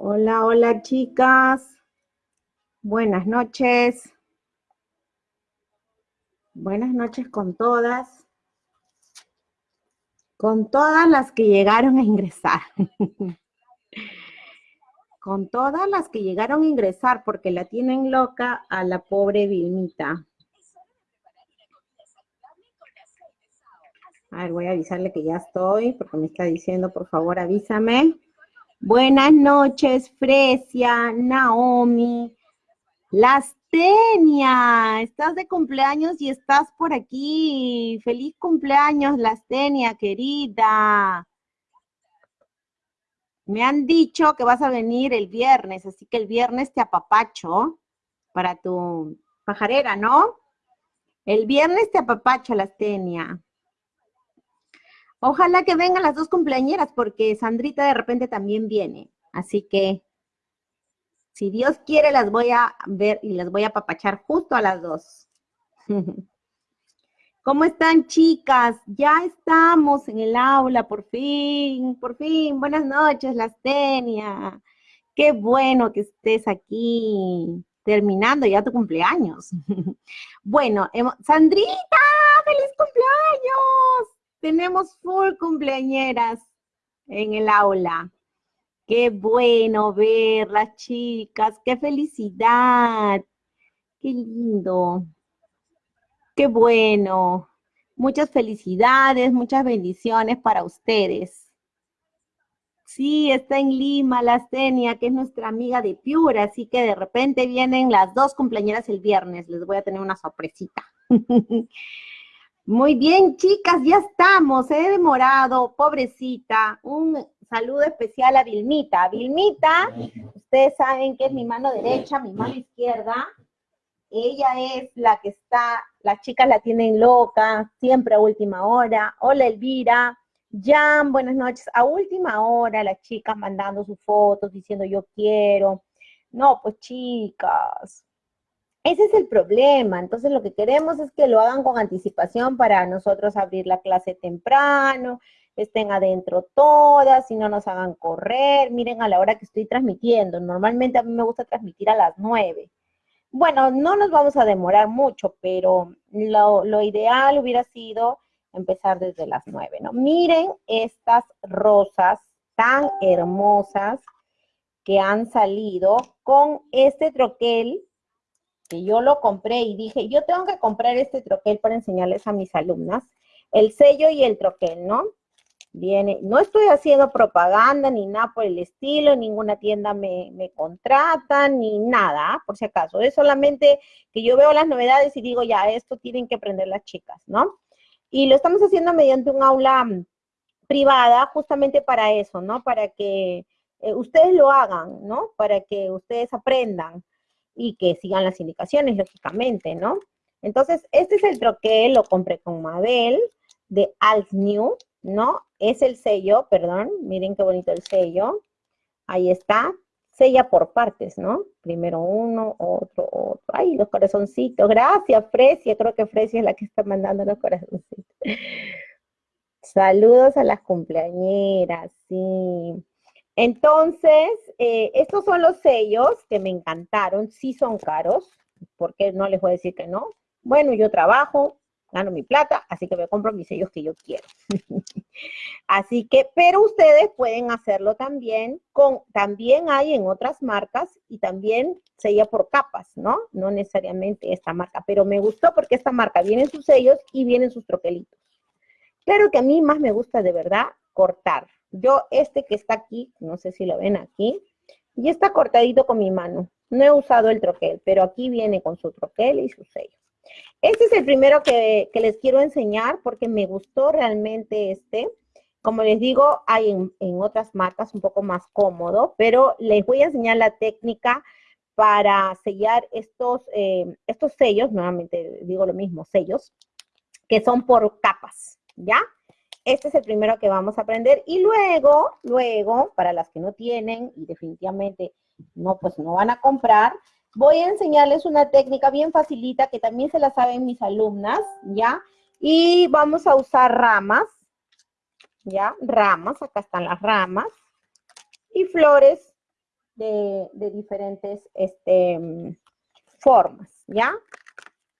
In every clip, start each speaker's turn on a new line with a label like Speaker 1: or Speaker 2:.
Speaker 1: Hola, hola chicas. Buenas noches. Buenas noches con todas. Con todas las que llegaron a ingresar. con todas las que llegaron a ingresar porque la tienen loca a la pobre Vilmita. A ver, voy a avisarle que ya estoy porque me está diciendo, por favor, avísame. Buenas noches, Fresia, Naomi, Lastenia. Estás de cumpleaños y estás por aquí. Feliz cumpleaños, Lastenia, querida. Me han dicho que vas a venir el viernes, así que el viernes te apapacho para tu pajarera, ¿no? El viernes te apapacho, Lastenia. Ojalá que vengan las dos cumpleañeras porque Sandrita de repente también viene. Así que, si Dios quiere, las voy a ver y las voy a apapachar justo a las dos. ¿Cómo están, chicas? Ya estamos en el aula, por fin, por fin. Buenas noches, Lastenia. Qué bueno que estés aquí, terminando ya tu cumpleaños. bueno, Sandrita, feliz cumpleaños tenemos full cumpleañeras en el aula. Qué bueno verlas, chicas. Qué felicidad. Qué lindo. Qué bueno. Muchas felicidades, muchas bendiciones para ustedes. Sí, está en Lima, la Astenia, que es nuestra amiga de Piura, así que de repente vienen las dos cumpleañeras el viernes. Les voy a tener una sorpresita. Muy bien, chicas, ya estamos. He demorado, pobrecita. Un saludo especial a Vilmita. Vilmita, ustedes saben que es mi mano derecha, mi mano izquierda. Ella es la que está, las chicas la tienen loca, siempre a última hora. Hola, Elvira. Jan, buenas noches. A última hora, las chicas mandando sus fotos, diciendo yo quiero. No, pues chicas, ese es el problema. Entonces lo que queremos es que lo hagan con anticipación para nosotros abrir la clase temprano, estén adentro todas y no nos hagan correr. Miren a la hora que estoy transmitiendo. Normalmente a mí me gusta transmitir a las nueve. Bueno, no nos vamos a demorar mucho, pero lo, lo ideal hubiera sido empezar desde las nueve, ¿no? Miren estas rosas tan hermosas que han salido con este troquel que yo lo compré y dije, yo tengo que comprar este troquel para enseñarles a mis alumnas, el sello y el troquel, ¿no? Viene, no estoy haciendo propaganda ni nada por el estilo, ninguna tienda me, me contrata, ni nada, por si acaso. Es solamente que yo veo las novedades y digo, ya, esto tienen que aprender las chicas, ¿no? Y lo estamos haciendo mediante un aula mm, privada justamente para eso, ¿no? Para que eh, ustedes lo hagan, ¿no? Para que ustedes aprendan y que sigan las indicaciones, lógicamente, ¿no? Entonces, este es el troquel, lo compré con Mabel de Alt New, ¿no? Es el sello, perdón, miren qué bonito el sello. Ahí está, sella por partes, ¿no? Primero uno, otro, otro. Ay, los corazoncitos. Gracias, Fresia. Creo que Fresia es la que está mandando los corazoncitos. Saludos a las cumpleañeras, sí. Entonces, eh, estos son los sellos que me encantaron, sí son caros, porque no les voy a decir que no. Bueno, yo trabajo, gano mi plata, así que me compro mis sellos que yo quiero. así que, pero ustedes pueden hacerlo también con, también hay en otras marcas y también sella por capas, ¿no? No necesariamente esta marca, pero me gustó porque esta marca viene sus sellos y vienen sus troquelitos. Claro que a mí más me gusta de verdad cortar, yo este que está aquí, no sé si lo ven aquí, y está cortadito con mi mano. No he usado el troquel, pero aquí viene con su troquel y su sello. Este es el primero que, les quiero enseñar porque me gustó realmente este. Como les digo, hay en, otras marcas un poco más cómodo, pero les voy a enseñar la técnica para sellar estos, eh, estos sellos, nuevamente digo lo mismo, sellos, que son por capas, ¿ya? Este es el primero que vamos a aprender y luego, luego, para las que no tienen y definitivamente no, pues no van a comprar, voy a enseñarles una técnica bien facilita que también se la saben mis alumnas, ¿ya? Y vamos a usar ramas, ¿ya? Ramas, acá están las ramas. Y flores, de, diferentes este, formas, ¿ya?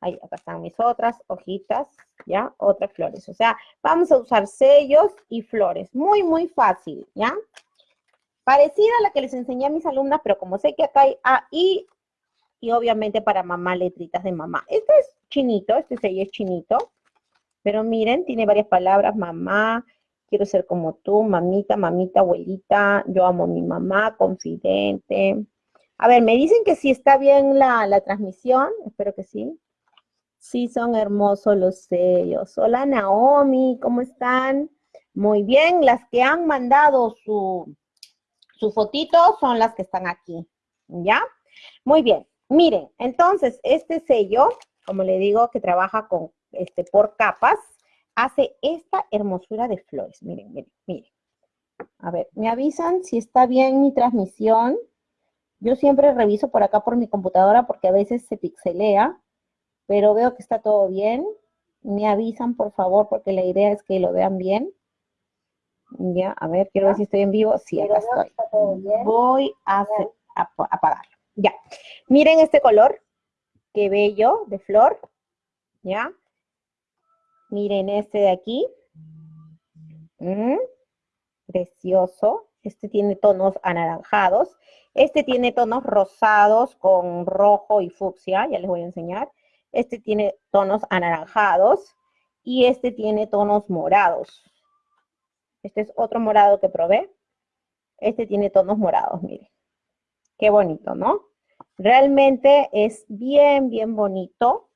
Speaker 1: Ahí, acá están mis otras hojitas, ¿ya? Otras flores. O sea, vamos a usar sellos y flores. Muy, muy fácil, ¿ya? Parecida a la que les enseñé a mis alumnas, pero como sé que acá hay A, I, y obviamente para mamá, letritas de mamá. Este es chinito, este sello es chinito. Pero miren, tiene varias palabras, mamá, quiero ser como tú, mamita, mamita, abuelita, yo amo a mi mamá, confidente. A ver, me dicen que si está bien la, la transmisión, espero que sí. Sí, son hermosos los sellos. Hola Naomi, ¿cómo están? Muy bien, las que han mandado su, su fotito son las que están aquí, ¿ya? Muy bien, miren, entonces este sello, como le digo, que trabaja con, este, por capas, hace esta hermosura de flores. Miren, miren, miren. A ver, me avisan si está bien mi transmisión. Yo siempre reviso por acá por mi computadora porque a veces se pixelea pero veo que está todo bien. Me avisan, por favor, porque la idea es que lo vean bien. Ya, a ver, quiero ver si estoy en vivo. Sí, acá estoy. Voy a, apagarlo. Ya. Miren este color. Qué bello, de flor. ¿Ya? Miren este de aquí. Mm, precioso. Este tiene tonos anaranjados. Este tiene tonos rosados con rojo y fucsia. Ya les voy a enseñar. Este tiene tonos anaranjados y este tiene tonos morados. Este es otro morado que probé. Este tiene tonos morados, miren. Qué bonito, ¿no? Realmente es bien, bien bonito.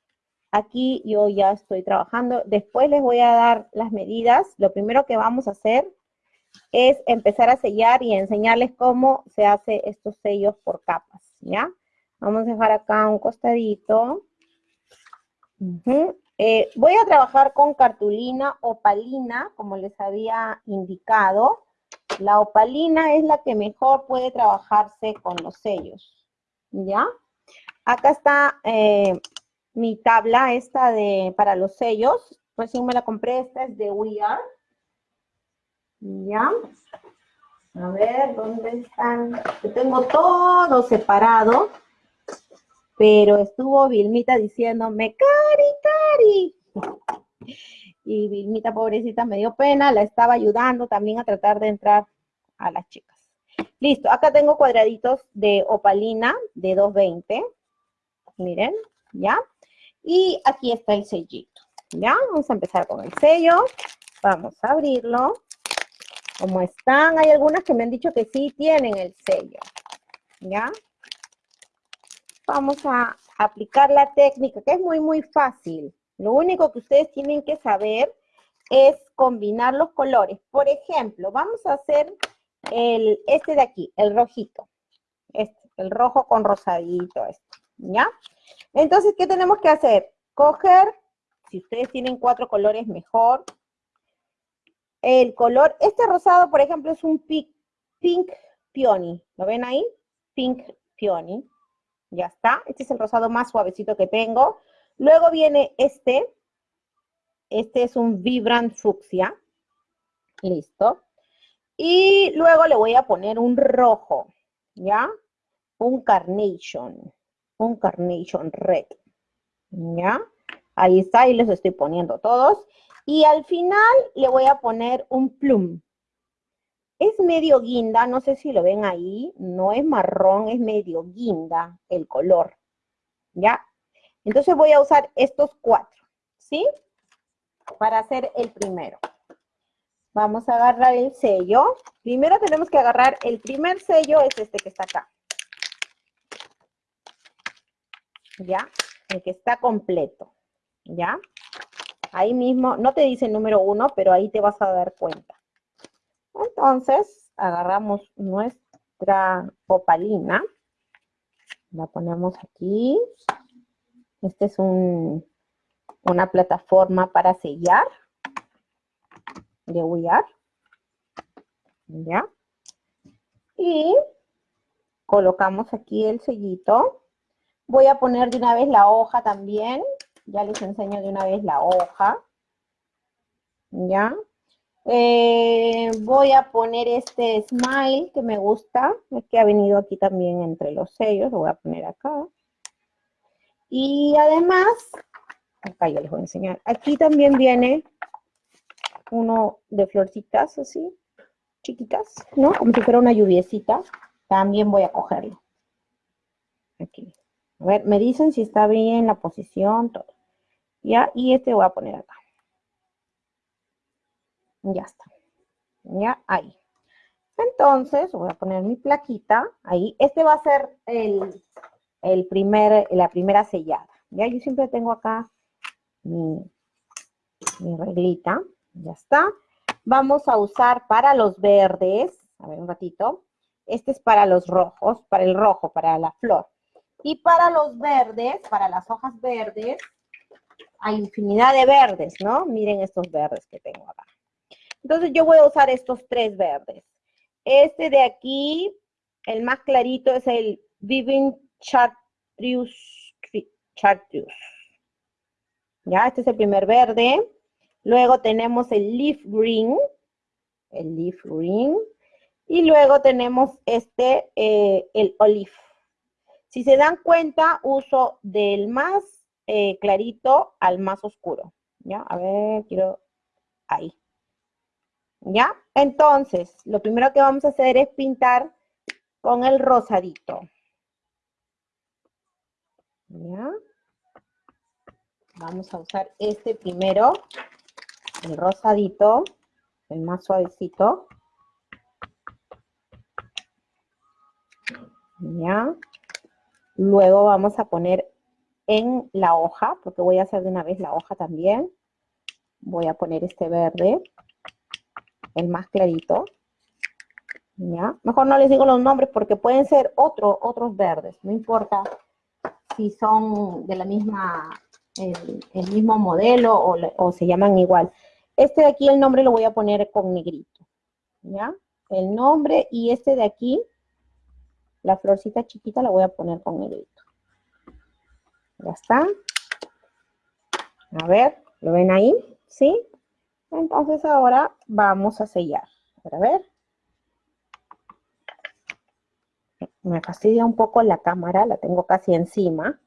Speaker 1: Aquí yo ya estoy trabajando. Después les voy a dar las medidas. Lo primero que vamos a hacer es empezar a sellar y enseñarles cómo se hace estos sellos por capas, ¿ya? Vamos a dejar acá un costadito. Eh, voy a trabajar con cartulina opalina, como les había indicado. La opalina es la que mejor puede trabajarse con los sellos, ¿ya? Acá está eh, mi tabla esta de, para los sellos. Recién me la compré, esta es de We Are. ¿Ya? A ver, ¿dónde están? Yo tengo todo separado pero estuvo Vilmita diciéndome, Cari, Cari. Y Vilmita, pobrecita, me dio pena, la estaba ayudando también a tratar de entrar a las chicas. Listo, acá tengo cuadraditos de opalina de 220. Miren, ¿ya? Y aquí está el sellito, ¿ya? Vamos a empezar con el sello. Vamos a abrirlo. ¿Cómo están? Hay algunas que me han dicho que sí tienen el sello, ¿ya? Vamos a aplicar la técnica, que es muy, muy fácil. Lo único que ustedes tienen que saber es combinar los colores. Por ejemplo, vamos a hacer el, este de aquí, el rojito. Este, el rojo con rosadito, este, ¿ya? Entonces, ¿qué tenemos que hacer? Coger, si ustedes tienen cuatro colores, mejor. El color, este rosado, por ejemplo, es un pink, pink peony. ¿Lo ven ahí? Pink peony. Ya está. Este es el rosado más suavecito que tengo. Luego viene este. Este es un Vibrant Fucsia. Listo. Y luego le voy a poner un rojo. ¿Ya? Un Carnation. Un Carnation Red. ¿Ya? Ahí está, ahí les estoy poniendo todos. Y al final le voy a poner un plum. Es medio guinda, no sé si lo ven ahí, no es marrón, es medio guinda el color, ¿ya? Entonces voy a usar estos cuatro, ¿sí? Para hacer el primero. Vamos a agarrar el sello. Primero tenemos que agarrar, el primer sello es este que está acá. ¿Ya? El que está completo, ¿ya? Ahí mismo, no te dice el número uno, pero ahí te vas a dar cuenta. Entonces, agarramos nuestra opalina, la ponemos aquí. Esta es una plataforma para sellar de huillar. ¿Ya? Y colocamos aquí el sellito. Voy a poner de una vez la hoja también. Ya les enseño de una vez la hoja. ¿Ya? Eh, Voy a poner este smile que me gusta, que ha venido aquí también entre los sellos, lo voy a poner acá. Y además, acá yo les voy a enseñar, aquí también viene uno de florcitas así, chiquitas, ¿no? Como si fuera una lluviecita. También voy a cogerlo. Aquí. A ver, me dicen si está bien la posición, todo. Ya, y este voy a poner acá. Ya está. Ya, ahí. Entonces, voy a poner mi plaquita ahí. Este va a ser el, el primer, la primera sellada. Ya, yo siempre tengo acá mi, mi reglita. Ya está. Vamos a usar para los verdes, a ver un ratito. Este es para los rojos, para el rojo, para la flor. Y para los verdes, para las hojas verdes, hay infinidad de verdes, ¿no? Miren estos verdes que tengo acá. Entonces yo voy a usar estos tres verdes. Este de aquí, el más clarito es el Viving Chartreuse. Chartreuse. Ya, este es el primer verde. Luego tenemos el Leaf Green. El Leaf Green. Y luego tenemos este, eh, el Olive. Si se dan cuenta, uso del más eh, clarito al más oscuro. ¿Ya? A ver, quiero... Ahí. ¿Ya? Entonces, lo primero que vamos a hacer es pintar con el rosadito. ¿Ya? Vamos a usar este primero, el rosadito, el más suavecito. ¿Ya? Luego vamos a poner en la hoja, porque voy a hacer de una vez la hoja también. Voy a poner este verde, el más clarito. ¿Ya? Mejor no les digo los nombres porque pueden ser otro, otros verdes, no importa si son de la misma, el, mismo modelo o, se llaman igual. Este de aquí el nombre lo voy a poner con negrito, ¿ya? El nombre y este de aquí, la florcita chiquita la voy a poner con negrito. Ya está. A ver, ¿lo ven ahí? ¿Sí? Entonces ahora vamos a sellar. A ver. Me fastidia un poco la cámara, la tengo casi encima.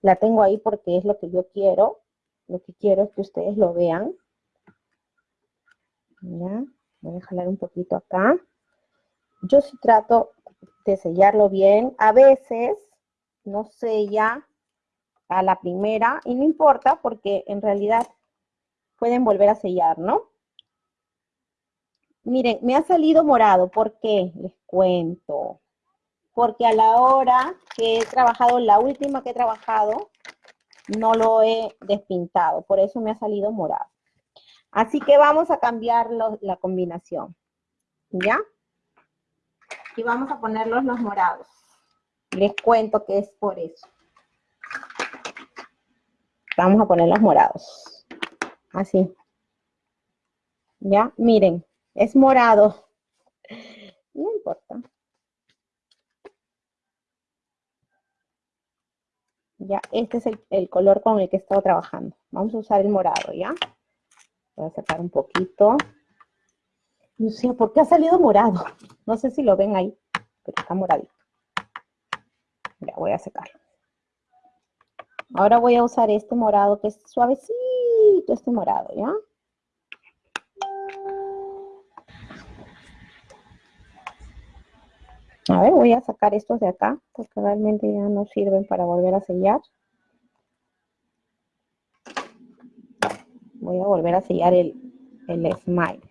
Speaker 1: La tengo ahí porque es lo que yo quiero. Lo que quiero es que ustedes lo vean. Ya, voy a jalar un poquito acá. Yo sí trato de sellarlo bien. A veces no sella a la primera y no importa porque en realidad pueden volver a sellar, ¿no? Miren, me ha salido morado. ¿Por qué? Les cuento. Porque a la hora que he trabajado, la última que he trabajado, no lo he despintado. Por eso me ha salido morado. Así que vamos a cambiar la combinación. ¿Ya? Y vamos a ponerlos los morados. Les cuento que es por eso. Vamos a poner los morados. Así. Ya, miren, es morado. No importa. Ya, este es el, color con el que he estado trabajando. Vamos a usar el morado, ¿ya? Voy a sacar un poquito. No sé, ¿por qué ha salido morado? No sé si lo ven ahí, pero está moradito. Ya, voy a secarlo. Ahora voy a usar este morado que es suavecito, este morado, ¿ya? A ver, voy a sacar estos de acá, porque realmente ya no sirven para volver a sellar. Voy a volver a sellar el, el smile.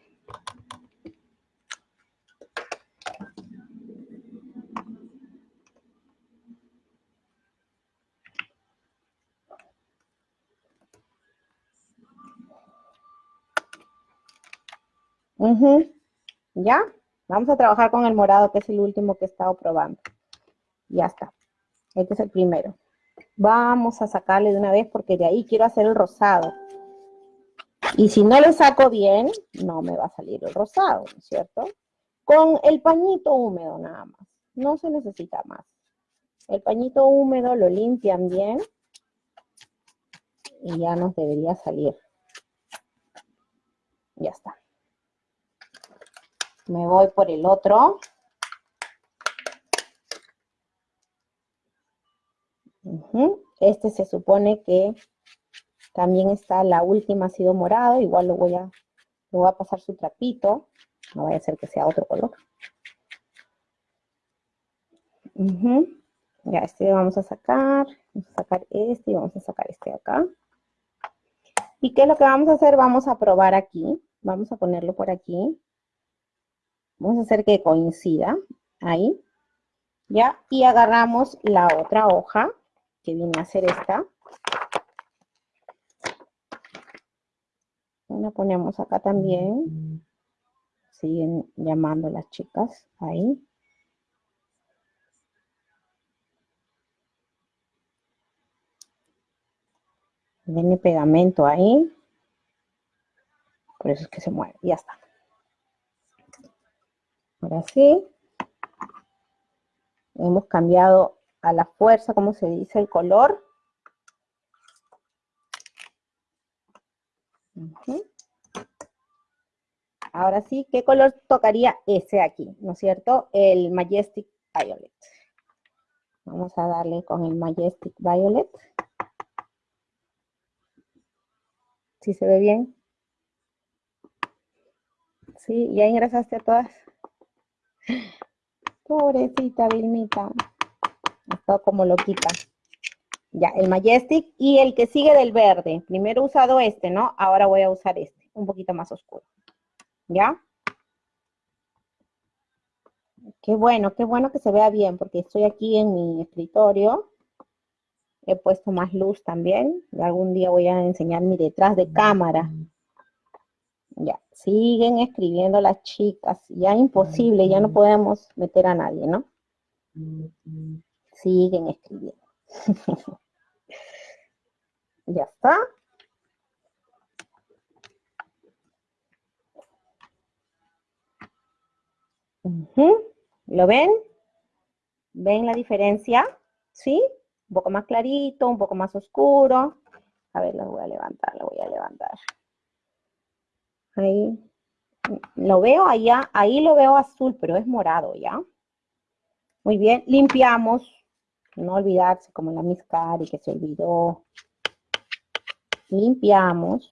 Speaker 1: ¿Ya? Vamos a trabajar con el morado, que es el último que he estado probando. Ya está. Este es el primero. Vamos a sacarle de una vez porque de ahí quiero hacer el rosado. Y si no le saco bien, no me va a salir el rosado, ¿no es cierto? Con el pañito húmedo nada más. No se necesita más. El pañito húmedo lo limpian bien y ya nos debería salir. Ya está. Me voy por el otro. Este se supone que también está, la última ha sido morado, igual lo voy a, lo voy a pasar su trapito, no vaya a ser que sea otro color. Ya, este vamos a sacar, vamos a sacar este y vamos a sacar este de acá. ¿Y qué es lo que vamos a hacer? Vamos a probar aquí, vamos a ponerlo por aquí. Vamos a hacer que coincida, ahí. ¿Ya? Y agarramos la otra hoja que viene a ser esta. La ponemos acá también. Siguen llamando las chicas ahí. Viene pegamento ahí. Por eso es que se mueve. Ya está. Ahora sí. Hemos cambiado a la fuerza, como se dice, el color. Ahora sí, ¿qué color tocaría ese aquí? ¿No es cierto? El Majestic Violet. Vamos a darle con el Majestic Violet. ¿Sí se ve bien? ¿Sí? ¿Ya ingresaste a todas? Pobrecita Vilmita. Está como loquita. Ya, el Majestic y el que sigue del verde. Primero he usado este, ¿no? Ahora voy a usar este, un poquito más oscuro. ¿Ya? Qué bueno, qué bueno que se vea bien, porque estoy aquí en mi escritorio. He puesto más luz también. Y algún día voy a enseñar mi detrás de cámara. Ya, siguen escribiendo las chicas. Ya imposible, ya no podemos meter a nadie, ¿no? Siguen escribiendo. ya está. ¿Lo ven? ¿Ven la diferencia? ¿Sí? Un poco más clarito, un poco más oscuro. A ver, lo voy a levantar, lo voy a levantar. Ahí. Lo veo allá, ahí lo veo azul, pero es morado, ¿ya? Muy bien, limpiamos no olvidarse como la Miss Cari que se olvidó. Limpiamos.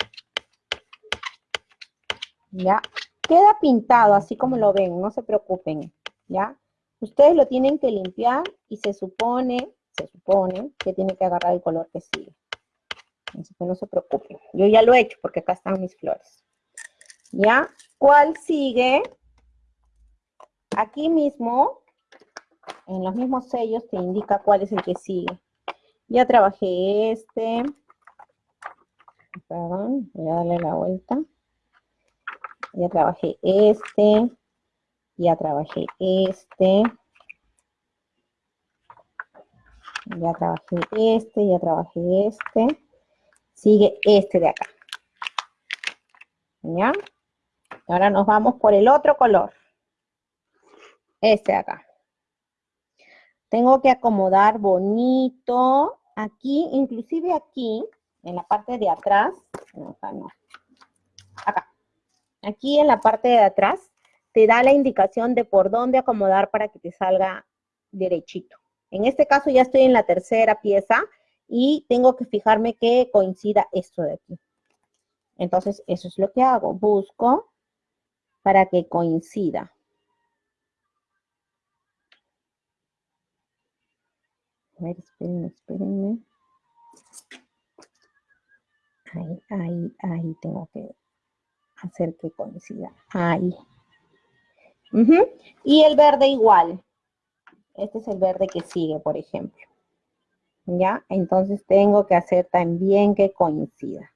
Speaker 1: ¿Ya? Queda pintado así como lo ven, no se preocupen, ¿ya? Ustedes lo tienen que limpiar y se supone, se supone que tiene que agarrar el color que sigue. Así que no se preocupen. Yo ya lo he hecho porque acá están mis flores. ¿Ya? ¿Cuál sigue? Aquí mismo en los mismos sellos te indica cuál es el que sigue. Ya trabajé este. Perdón, voy a darle la vuelta. Ya trabajé este. Ya trabajé este. Ya trabajé este, ya trabajé este. Sigue este de acá. ¿Ya? Ahora nos vamos por el otro color. Este de acá. Tengo que acomodar bonito. Aquí, inclusive aquí, en la parte de atrás. acá no. Acá. Aquí en la parte de atrás te da la indicación de por dónde acomodar para que te salga derechito. En este caso ya estoy en la tercera pieza y tengo que fijarme que coincida esto de aquí. Entonces, eso es lo que hago. Busco para que coincida. A ver, espérenme, espérenme. Ahí, ahí, ahí tengo que hacer que coincida. Ahí. Y el verde igual. Este es el verde que sigue, por ejemplo. ¿Ya? Entonces tengo que hacer también que coincida.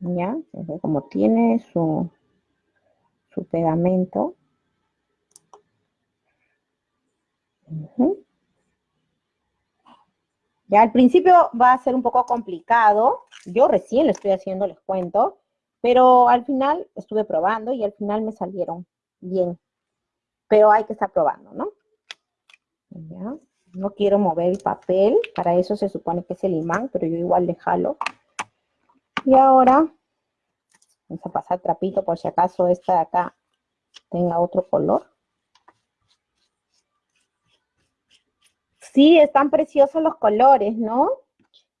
Speaker 1: ¿Ya? Como tiene su, su pegamento, Ya al principio va a ser un poco complicado. Yo recién lo estoy haciendo, les cuento. Pero al final estuve probando y al final me salieron bien. Pero hay que estar probando, ¿no? Ya. No quiero mover el papel. Para eso se supone que es el imán, pero yo igual le jalo. Y ahora Vamos a pasar trapito por si acaso esta de acá tenga otro color. Sí, están preciosos los colores, ¿no?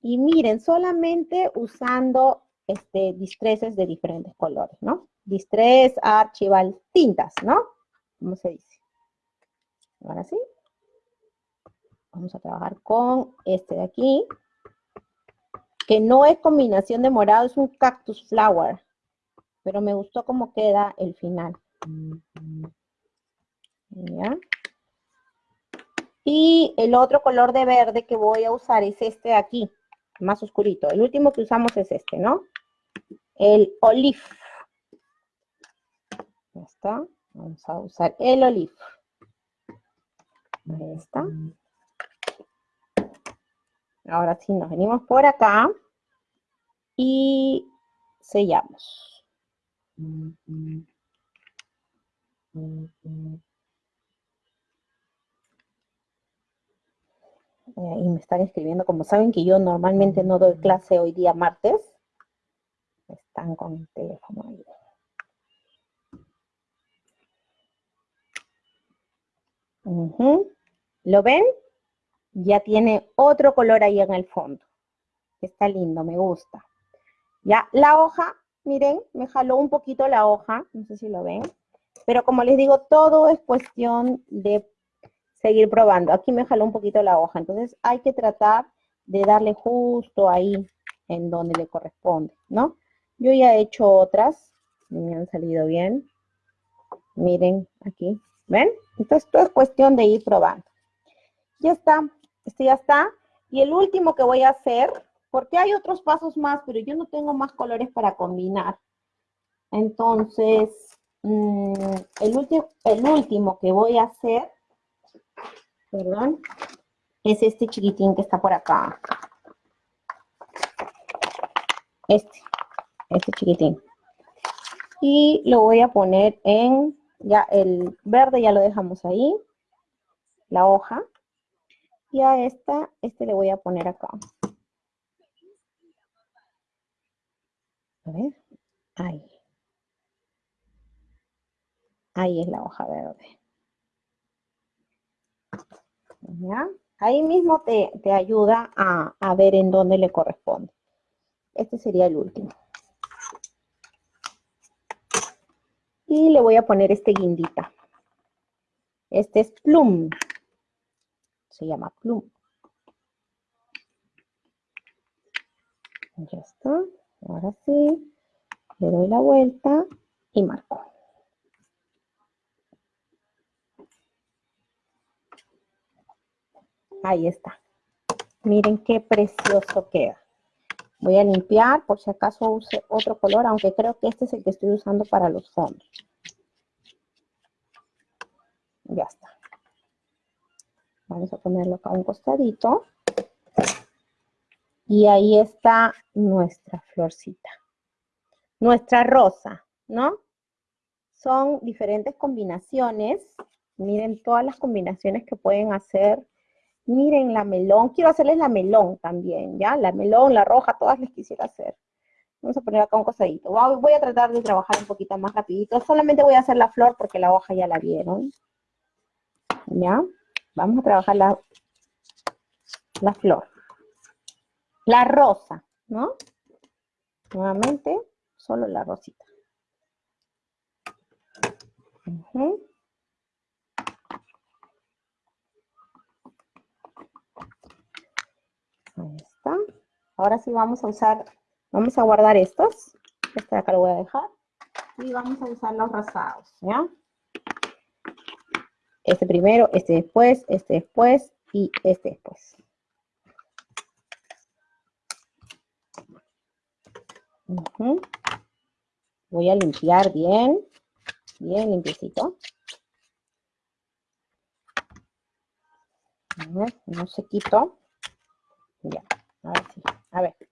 Speaker 1: Y miren, solamente usando este, distreses de diferentes colores, ¿no? Distress, archival, tintas, ¿no? ¿Cómo se dice? Ahora sí. Vamos a trabajar con este de aquí, que no es combinación de morado, es un cactus flower, pero me gustó cómo queda el final. ¿Ya? Y el otro color de verde que voy a usar es este de aquí, más oscurito. El último que usamos es este, ¿no? El olive. Ya está. Vamos a usar el olive. Ahí está. Ahora sí, nos venimos por acá y sellamos. Eh, y me están escribiendo, como saben que yo normalmente no doy clase hoy día martes, están con el teléfono ahí. ¿Lo ven? Ya tiene otro color ahí en el fondo. Está lindo, me gusta. Ya, la hoja, miren, me jaló un poquito la hoja, no sé si lo ven. Pero como les digo, todo es cuestión de seguir probando. Aquí me jaló un poquito la hoja, entonces hay que tratar de darle justo ahí en donde le corresponde, ¿no? Yo ya he hecho otras, me han salido bien. Miren aquí, ¿ven? Entonces todo es cuestión de ir probando. Ya está, este ya está. Y el último que voy a hacer, porque hay otros pasos más, pero yo no tengo más colores para combinar. Entonces, mm, el, el último que voy a hacer perdón, es este chiquitín que está por acá. Este, este chiquitín. Y lo voy a poner en, ya el verde ya lo dejamos ahí, la hoja. Y a esta, este le voy a poner acá. A ver, ahí. Ahí es la hoja verde. Ahí mismo te, ayuda a, a ver en dónde le corresponde. Este sería el último. Y le voy a poner este guindita. Este es plum. Se llama plum. Ya está. Ahora sí. Le doy la vuelta y marco. Ahí está. Miren qué precioso queda. Voy a limpiar por si acaso use otro color, aunque creo que este es el que estoy usando para los fondos. Ya está. Vamos a ponerlo acá a un costadito. Y ahí está nuestra florcita. Nuestra rosa, ¿no? Son diferentes combinaciones. Miren todas las combinaciones que pueden hacer Miren la melón, quiero hacerles la melón también, ¿ya? La melón, la roja, todas les quisiera hacer. Vamos a poner acá un cosadito. Voy a tratar de trabajar un poquito más rapidito. Solamente voy a hacer la flor porque la hoja ya la vieron. ¿Ya? Vamos a trabajar la, la flor. La rosa, ¿no? Nuevamente, solo la rosita. Ahí está. Ahora sí vamos a usar, vamos a guardar estos. Este de acá lo voy a dejar. Y vamos a usar los rosados, ¿ya? Este primero, este después, este después y este después. Voy a limpiar bien, bien limpiecito. A ver, no se quito. Ya, a ver si, a ver.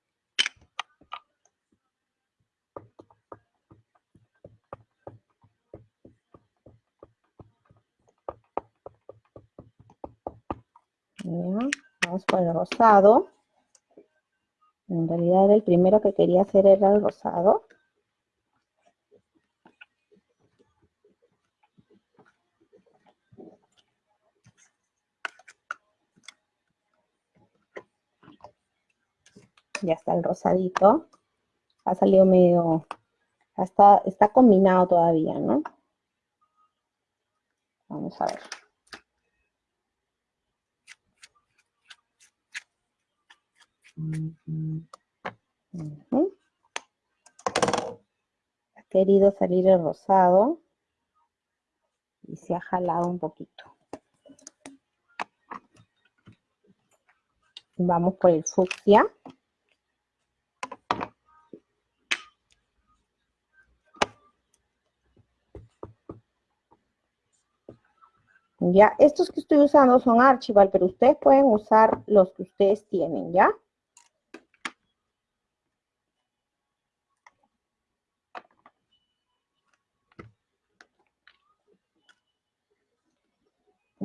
Speaker 1: Vamos con el rosado. En realidad el primero que quería hacer era el rosado. Ya está el rosadito. Ha salido medio... Hasta, está combinado todavía, ¿no? Vamos a ver. Ha querido salir el rosado y se ha jalado un poquito. Vamos por el fucsia. Ya, estos que estoy usando son Archival, pero ustedes pueden usar los que ustedes tienen, ¿ya?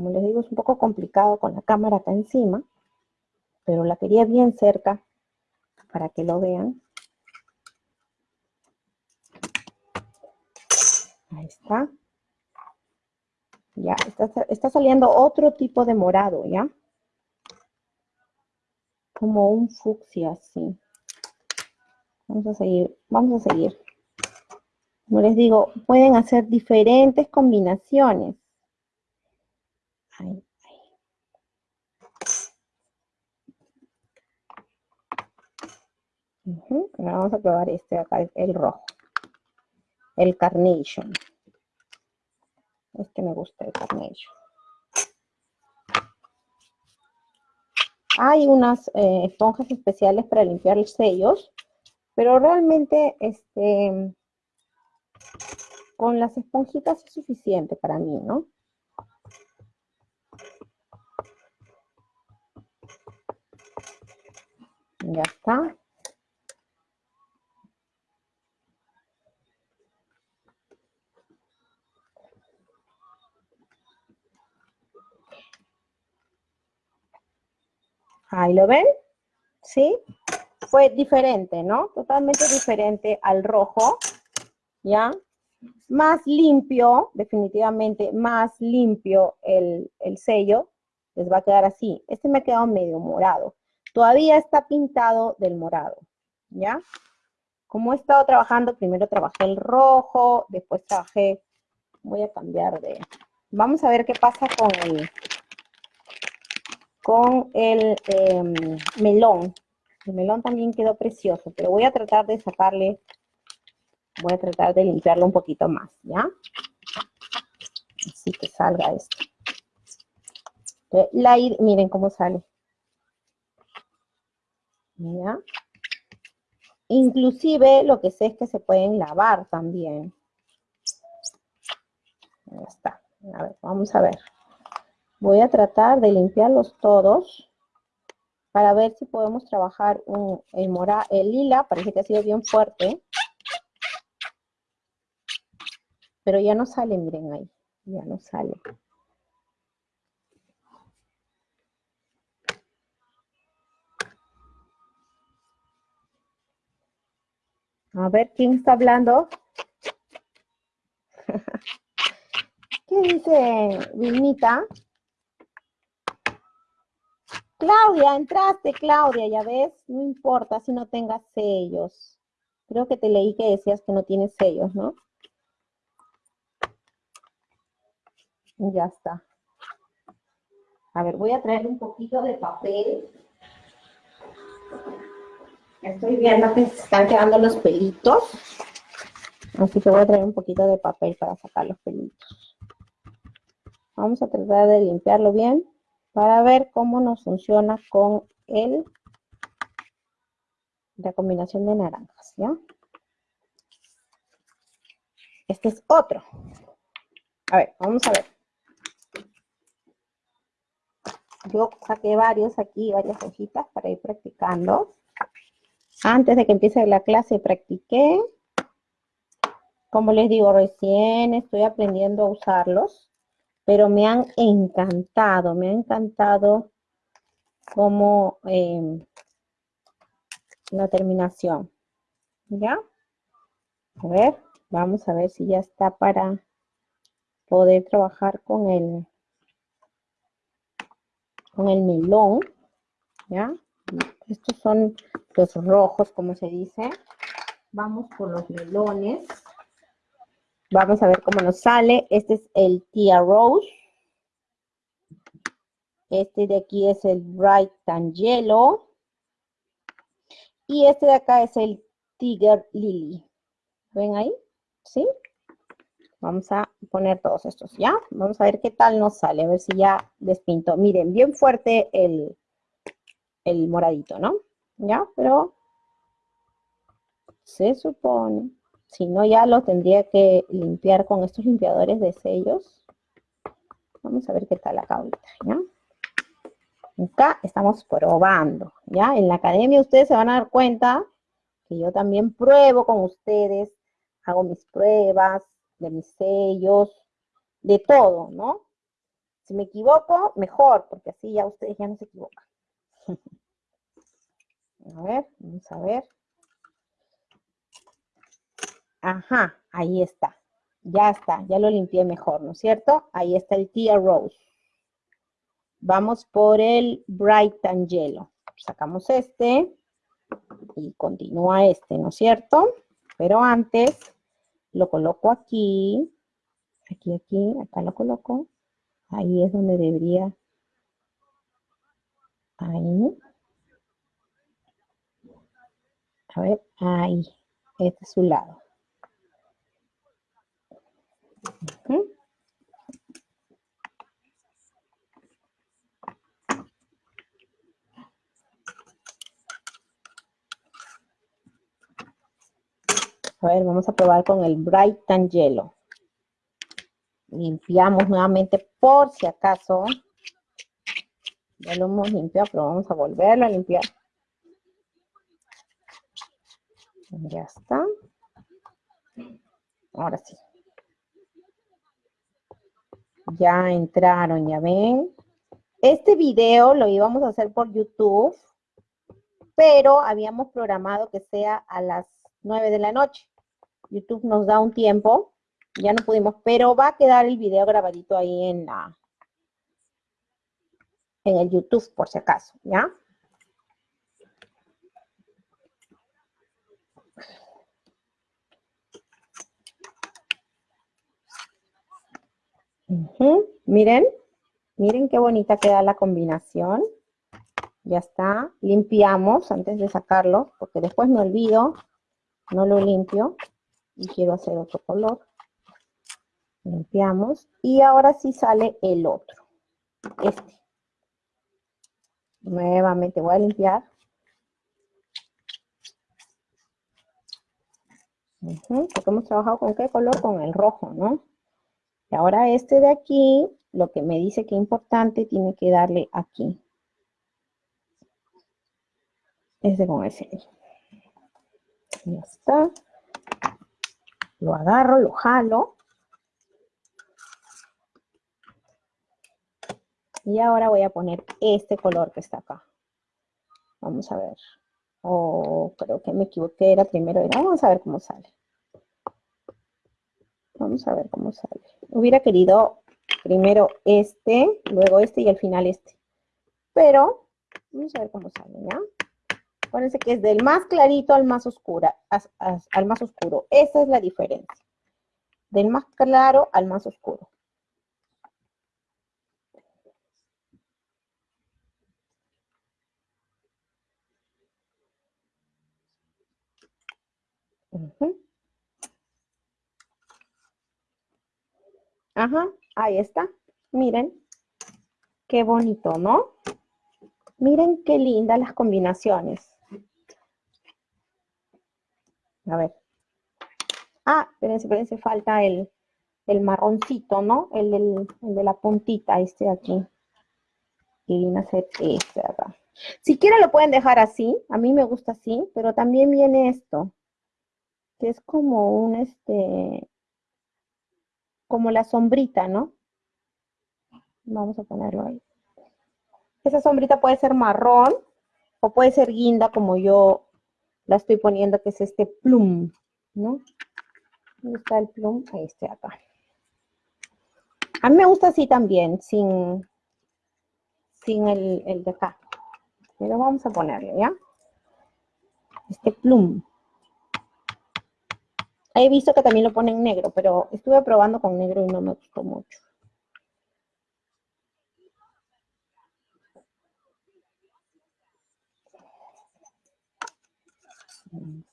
Speaker 1: Como les digo, es un poco complicado con la cámara acá encima, pero la quería bien cerca para que lo vean. Ahí está. Ya, está, saliendo otro tipo de morado, ¿ya? Como un fucsia, así. Vamos a seguir, vamos a seguir. Como les digo, pueden hacer diferentes combinaciones. Vamos a probar este acá, el rojo. El carnation. Este me gusta el carnation. Hay unas eh, esponjas especiales para limpiar los sellos, pero realmente este, con las esponjitas es suficiente para mí, ¿no? Ya está. Ahí lo ven, ¿sí? Fue diferente, ¿no? Totalmente diferente al rojo, ¿ya? Más limpio, definitivamente, más limpio el, el sello. Les va a quedar así. Este me ha quedado medio morado. Todavía está pintado del morado, ¿ya? Como he estado trabajando, primero trabajé el rojo, después trabajé, voy a cambiar de, vamos a ver qué pasa con el, con el em, melón. El melón también quedó precioso, pero voy a tratar de sacarle, voy a tratar de limpiarlo un poquito más, ¿ya? Así que salga esto. La, miren cómo sale. Inclusive lo que sé es que se pueden lavar también. Ya está. A ver, vamos a ver. Voy a tratar de limpiarlos todos para ver si podemos trabajar el, mora, el lila, parece que ha sido bien fuerte. Pero ya no sale, miren ahí, ya no sale. A ver, ¿quién está hablando? ¿Qué dice Vilmita? Claudia, entraste, Claudia, ya ves, no importa si no tengas sellos. Creo que te leí que decías que no tienes sellos, ¿no? Ya está. A ver, voy a traer un poquito de papel. Estoy viendo que se están quedando los pelitos. Así que voy a traer un poquito de papel para sacar los pelitos. Vamos a tratar de limpiarlo bien para ver cómo nos funciona con el, la combinación de naranjas. Este es otro. A ver, vamos a ver. Yo saqué varios aquí, varias hojitas para ir practicando. Antes de que empiece la clase practiqué. Como les digo, recién estoy aprendiendo a usarlos pero me han encantado, me ha encantado como em, la terminación. ¿Ya? A ver, vamos a ver si ya está para poder trabajar con el, con el melón. ¿Ya? Estos son los rojos, como se dice. Vamos por los melones. Vamos a ver cómo nos sale. Este es el Tia Rose. Este de aquí es el Bright Tangelo. Y este de acá es el Tiger Lily. ¿Ven ahí? ¿Sí? Vamos a poner todos estos, ¿ya? Vamos a ver qué tal nos sale, a ver si ya despinto. Miren, bien fuerte el, el moradito, ¿no? ¿Ya? Pero se supone, si no ya lo tendría que limpiar con estos limpiadores de sellos. Vamos a ver qué tal acá ahorita, ¿ya? Acá estamos probando, ¿ya? En la academia ustedes se van a dar cuenta que yo también pruebo con ustedes, hago mis pruebas de mis sellos, de todo, ¿no? Si me equivoco, mejor, porque así ya ustedes ya no se equivocan. A ver, vamos a ver. Ajá, ahí está. Ya está, ya lo limpié mejor, ¿no es cierto? Ahí está el Tia Rose. Vamos por el Bright Angelo. Sacamos este y continúa este, ¿no es cierto? Pero antes lo coloco aquí, aquí, aquí, acá lo coloco. Ahí es donde debería, ahí. A ver, ahí, este es su lado. A ver, vamos a probar con el Bright Tangelo. Limpiamos nuevamente por si acaso. Ya lo hemos limpiado, pero vamos a volverlo a limpiar. Ya está. Ahora sí. Ya entraron, ya ven. Este video lo íbamos a hacer por YouTube, pero habíamos programado que sea a las 9 de la noche. YouTube nos da un tiempo, ya no pudimos, pero va a quedar el video grabadito ahí en la en el YouTube por si acaso, ¿ya? Miren, miren qué bonita queda la combinación. Ya está. Limpiamos antes de sacarlo, porque después me olvido, no lo limpio y quiero hacer otro color. Limpiamos y ahora sí sale el otro, este. Nuevamente voy a limpiar. porque hemos trabajado con qué color? Con el rojo, ¿no? Y ahora este de aquí, lo que me dice que es importante, tiene que darle aquí. Este con ese. Ya está. Lo agarro, lo jalo. Y ahora voy a poner este color que está acá. Vamos a ver. Oh, creo que me equivoqué, era primero. Vamos a ver cómo sale. Vamos a ver cómo sale. Hubiera querido primero este, luego este y al final este. Pero, vamos a ver cómo sale, ¿ya? Acuérdense que es del más clarito al más al más oscuro. Esa es la diferencia. Del más claro al más oscuro. Ajá, ahí está. Miren. Qué bonito, ¿no? Miren qué lindas las combinaciones. A ver. Ah, espérense, espérense, falta el, el marroncito, ¿no? El, de la puntita, este de aquí. Y viene a ser este acá. Si quieren lo pueden dejar así, a mí me gusta así, pero también viene esto, que es como un, este, como la sombrita, ¿no? Vamos a ponerlo ahí. Esa sombrita puede ser marrón o puede ser guinda como yo la estoy poniendo, que es este plum, ¿no? ¿Dónde está el plum? Este acá. A mí me gusta así también, sin, sin el, el de acá. Pero vamos a ponerle, ¿ya? Este plum. He visto que también lo ponen negro, pero estuve probando con negro y no me gustó mucho.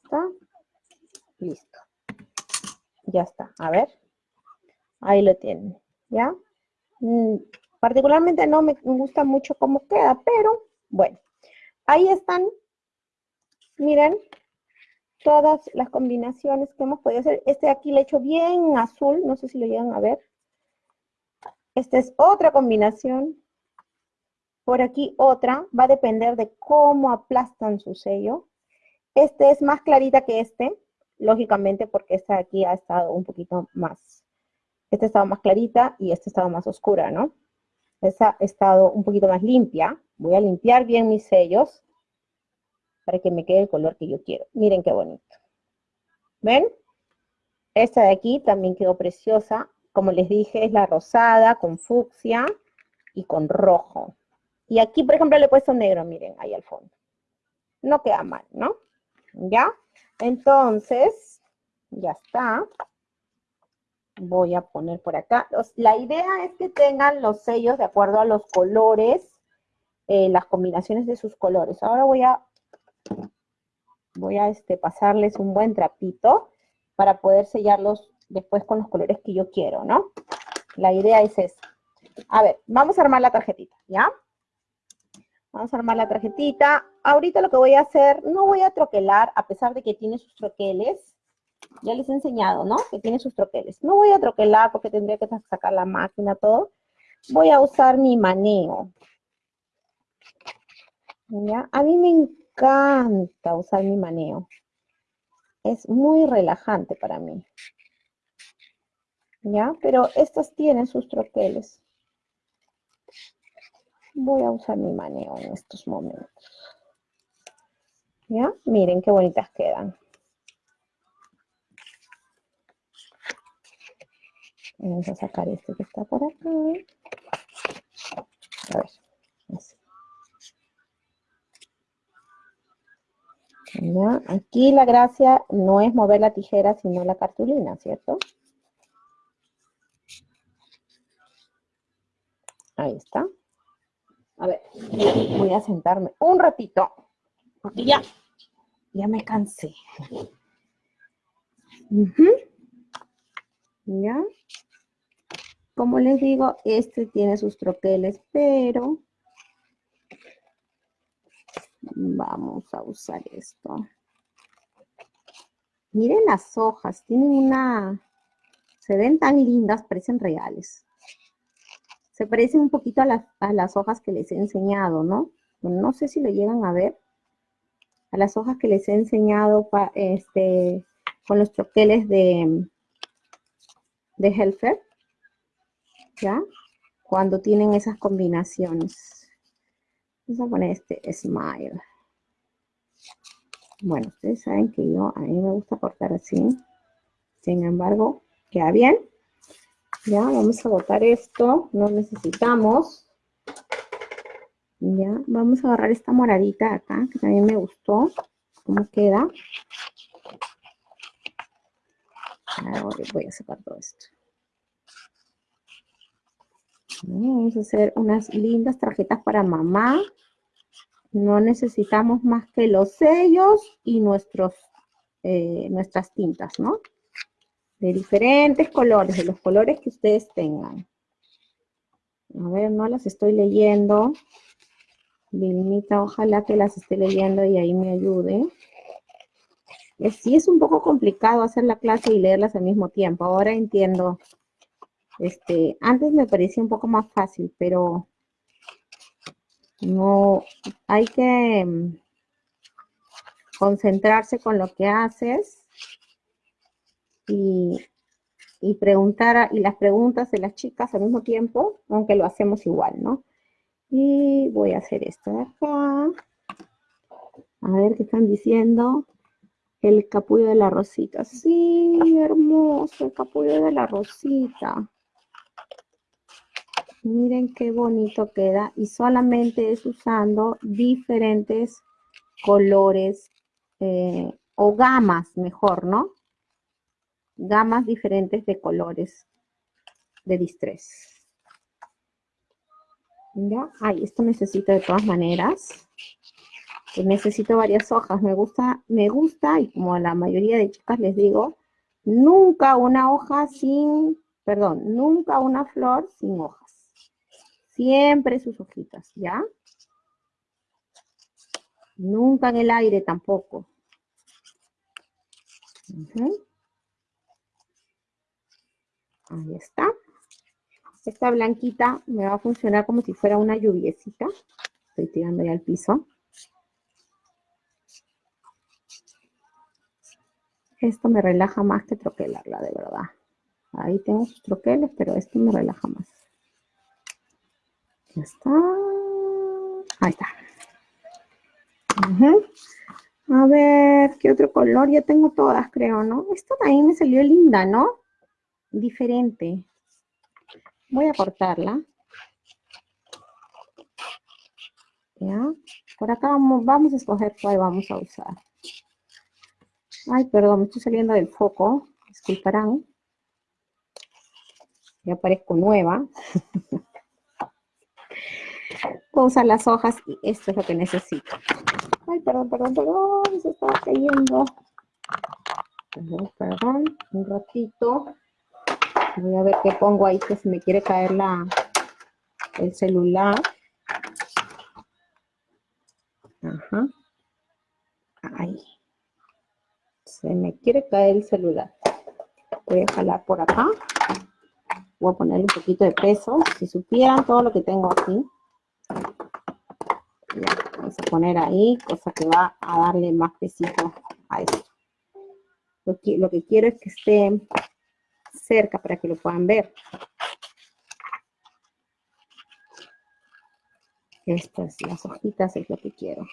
Speaker 1: está. Listo. Ya está. A ver. Ahí lo tienen. ¿Ya? Mm, particularmente no me gusta mucho cómo queda, pero bueno. Ahí están. Miren. Todas las combinaciones que hemos podido hacer. Este aquí le he hecho bien azul. No sé si lo llegan a ver. Esta es otra combinación. Por aquí otra. Va a depender de cómo aplastan su sello. Este es más clarita que este, lógicamente porque esta de aquí ha estado un poquito más, esta ha estado más clarita y esta ha estado más oscura, ¿no? Esta ha estado un poquito más limpia. Voy a limpiar bien mis sellos para que me quede el color que yo quiero. Miren qué bonito. ¿Ven? Esta de aquí también quedó preciosa. Como les dije, es la rosada con fucsia y con rojo. Y aquí, por ejemplo, le he puesto negro, miren, ahí al fondo. No queda mal, ¿no? ¿Ya? Entonces, ya está. Voy a poner por acá. la idea es que tengan los sellos de acuerdo a los colores, eh, las combinaciones de sus colores. Ahora voy a, voy a este, pasarles un buen trapito para poder sellarlos después con los colores que yo quiero, ¿no? La idea es esa. A ver, vamos a armar la tarjetita, ¿ya? Vamos a armar la tarjetita. Ahorita lo que voy a hacer, no voy a troquelar, a pesar de que tiene sus troqueles. Ya les he enseñado, ¿no? Que tiene sus troqueles. No voy a troquelar porque tendría que sacar la máquina, todo. Voy a usar mi maneo. ¿Ya? A mí me encanta usar mi maneo. Es muy relajante para mí. ¿Ya? Pero estos tienen sus troqueles voy a usar mi maneo en estos momentos. ¿Ya? Miren qué bonitas quedan. Vamos a sacar este que está por acá. A ver, Aquí la gracia no es mover la tijera, sino la cartulina, ¿cierto? Ahí está. A ver, voy a sentarme un ratito, porque ya, ya me cansé. ¿Ya? Como les digo, este tiene sus troqueles, pero vamos a usar esto. Miren las hojas, tienen una, se ven tan lindas, parecen reales. Se parecen un poquito a las, hojas que les he enseñado, ¿no? No sé si lo llegan a ver. A las hojas que les he enseñado este, con los troqueles de, de Helfer. ¿Ya? Cuando tienen esas combinaciones. Vamos a poner este Smile. Bueno, ustedes saben que yo, a mí me gusta cortar así. Sin embargo, queda bien. Ya, vamos a botar esto, no necesitamos. Ya, vamos a agarrar esta moradita acá, que también me gustó, cómo queda. Ahora voy a sacar todo esto. Vamos a hacer unas lindas tarjetas para mamá. No necesitamos más que los sellos y nuestros, eh, nuestras tintas, ¿no? de diferentes colores, de los colores que ustedes tengan. A ver, no las estoy leyendo. Vilmita, ojalá que las esté leyendo y ahí me ayude. Sí es un poco complicado hacer la clase y leerlas al mismo tiempo. Ahora entiendo. Este, antes me parecía un poco más fácil, pero no, hay que mm, concentrarse con lo que haces y, preguntar, y las preguntas de las chicas al mismo tiempo, aunque lo hacemos igual, ¿no? Y voy a hacer esto de acá. A ver qué están diciendo. El capullo de la rosita. Sí, hermoso, el capullo de la rosita. Miren qué bonito queda y solamente es usando diferentes colores eh, o gamas, mejor, ¿no? Gamas diferentes de colores de distress. ¿Ya? Ay, esto necesito de todas maneras. Pues necesito varias hojas. Me gusta, me gusta, y como a la mayoría de chicas les digo, nunca una hoja sin, perdón, nunca una flor sin hojas. Siempre sus hojitas, ¿ya? Nunca en el aire tampoco. Ahí está. Esta blanquita me va a funcionar como si fuera una lluviecita. Estoy tirando ya al piso. Esto me relaja más que troquelarla, de verdad. Ahí tengo sus troqueles, pero esto me relaja más. Ya está. Ahí está. A ver, ¿qué otro color? Ya tengo todas, creo, ¿no? Esto también me salió linda, ¿no? Diferente. Voy a cortarla. ¿Ya? Por acá vamos, vamos a escoger cuál vamos a usar. Ay, perdón, me estoy saliendo del foco. Disculparán. Ya parezco nueva. Usar las hojas y esto es lo que necesito. Ay, perdón, perdón, perdón, se estaba cayendo. Perdón, perdón, un ratito. Voy a ver qué pongo ahí que se me quiere caer la, el celular. Ajá. Ahí. Se me quiere caer el celular. Voy a jalar por acá. Voy a ponerle un poquito de peso. Si supieran todo lo que tengo aquí. Vamos a poner ahí, cosa que va a darle más pesito a esto. Lo que, lo que quiero es que esté cerca para que lo puedan ver. Estas, las hojitas es lo que quiero.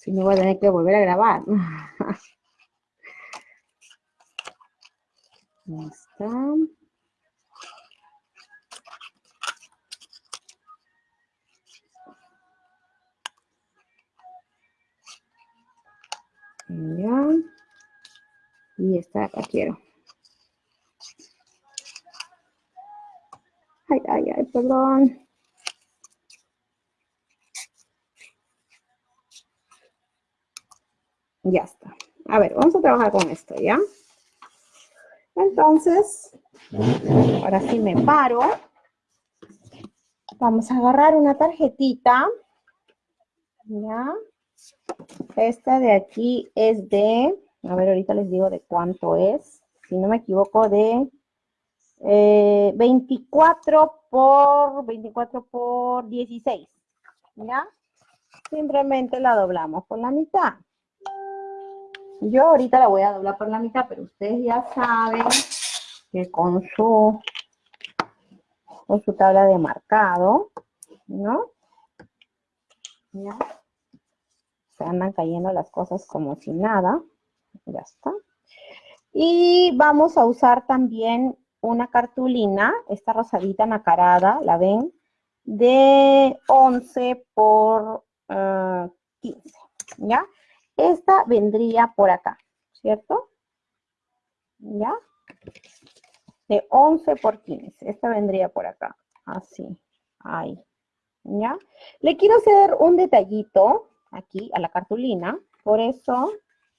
Speaker 1: Si no voy a tener que volver a grabar. Ahí está. Ya. Y esta acá quiero. Ay, ay, ay, perdón. Ya está. A ver, vamos a trabajar con esto, ¿ya? Entonces, ahora sí me paro. Vamos a agarrar una tarjetita. ¿Ya? Esta de aquí es de a ver, ahorita les digo de cuánto es. Si no me equivoco, de 24 eh, por 24 por 16. ¿Ya? Simplemente la doblamos por la mitad. Yo ahorita la voy a doblar por la mitad, pero ustedes ya saben que con su, con su tabla de marcado, ¿no? ¿Ya? Andan cayendo las cosas como si nada. Ya está. Y vamos a usar también una cartulina, esta rosadita nacarada, ¿la ven? De 11 por 15, eh, ¿ya? Esta vendría por acá, ¿cierto? ¿Ya? De 11 por 15, esta vendría por acá, así, ahí, ¿ya? Le quiero hacer un detallito aquí a la cartulina, por eso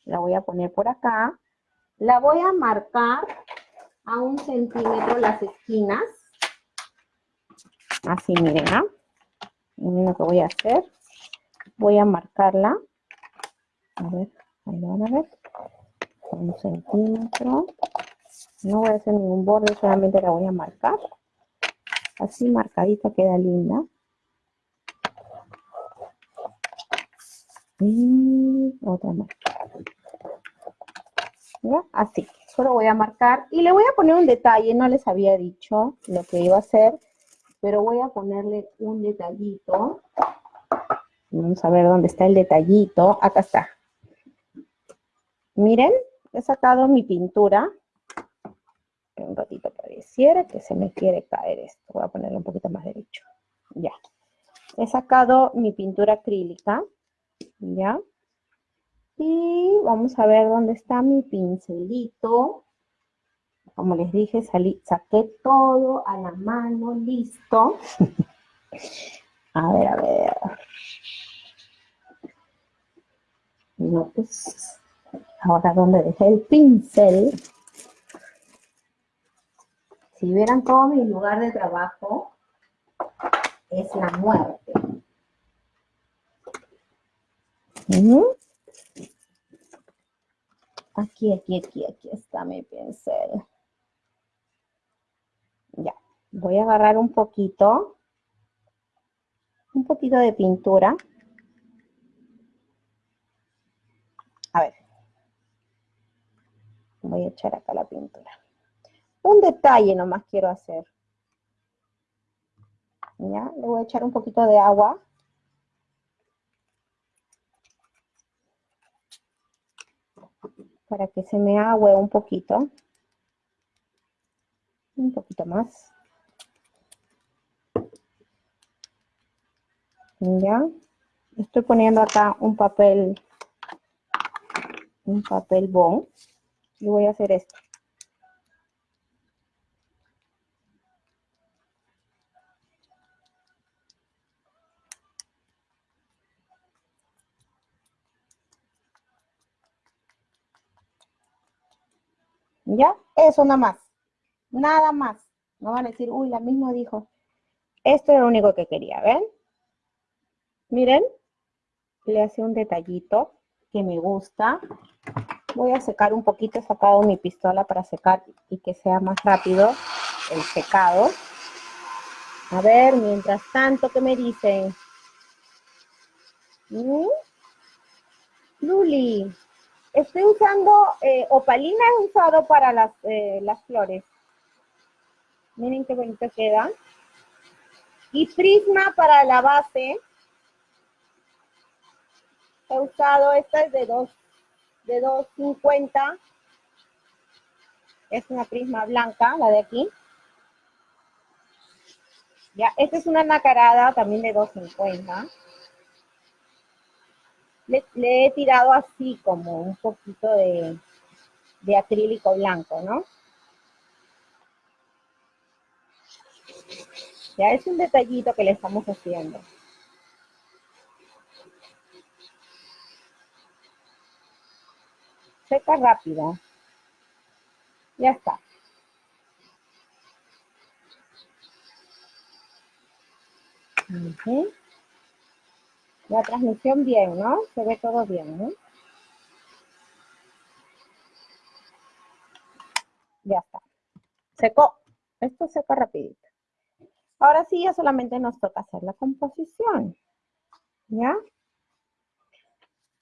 Speaker 1: la voy a poner por acá. La voy a marcar a un centímetro las esquinas. Así, miren, ¿ah? Lo que voy a hacer. Voy a marcarla. A ver, ahí lo van a ver. Un centímetro. No voy a hacer ningún borde, solamente la voy a marcar. Así marcadita queda linda. Y otra más. Así, solo voy a marcar y le voy a poner un detalle, no les había dicho lo que iba a hacer, pero voy a ponerle un detallito. Vamos a ver dónde está el detallito. Acá está. Miren, he sacado mi pintura. un ratito pareciera que se me quiere caer esto. Voy a ponerlo un poquito más derecho. Ya. He sacado mi pintura acrílica. Ya. Y vamos a ver dónde está mi pincelito. Como les dije, salí, saqué todo a la mano, listo. a ver, a ver. No, pues, ahora donde dejé el pincel. Si vieran todo mi lugar de trabajo, es la muerte. Aquí, aquí, aquí, aquí está mi pincel. Ya, voy a agarrar un poquito, un poquito de pintura. A ver, voy a echar acá la pintura. Un detalle nomás quiero hacer. Ya, le voy a echar un poquito de agua. Para que se me agüe un poquito. Un poquito más. Ya. Estoy poniendo acá un papel, un papel bond. Y voy a hacer esto. ¿Ya? Eso nada más. Nada más. No van a decir, uy, la misma dijo. Esto es lo único que quería, ¿ven? Miren, le hace un detallito que me gusta. Voy a secar un poquito, he sacado mi pistola para secar y que sea más rápido el secado. A ver, mientras tanto, ¿qué me dicen? ¿Mm? Luli, Estoy usando eh, opalina, he usado para las, eh, las flores. Miren qué bonito queda. Y prisma para la base. He usado, esta es de 2, de 2.50. Es una prisma blanca, la de aquí. Ya, esta es una nacarada también de 2.50 le, he tirado así como un poquito de, acrílico blanco, ¿no? Ya es un detallito que le estamos haciendo. Seca rápido. Ya está. La transmisión bien, ¿no? Se ve todo bien, ¿no? Ya está. Secó. Esto seca rapidito. Ahora sí, ya solamente nos toca hacer la composición. ¿Ya?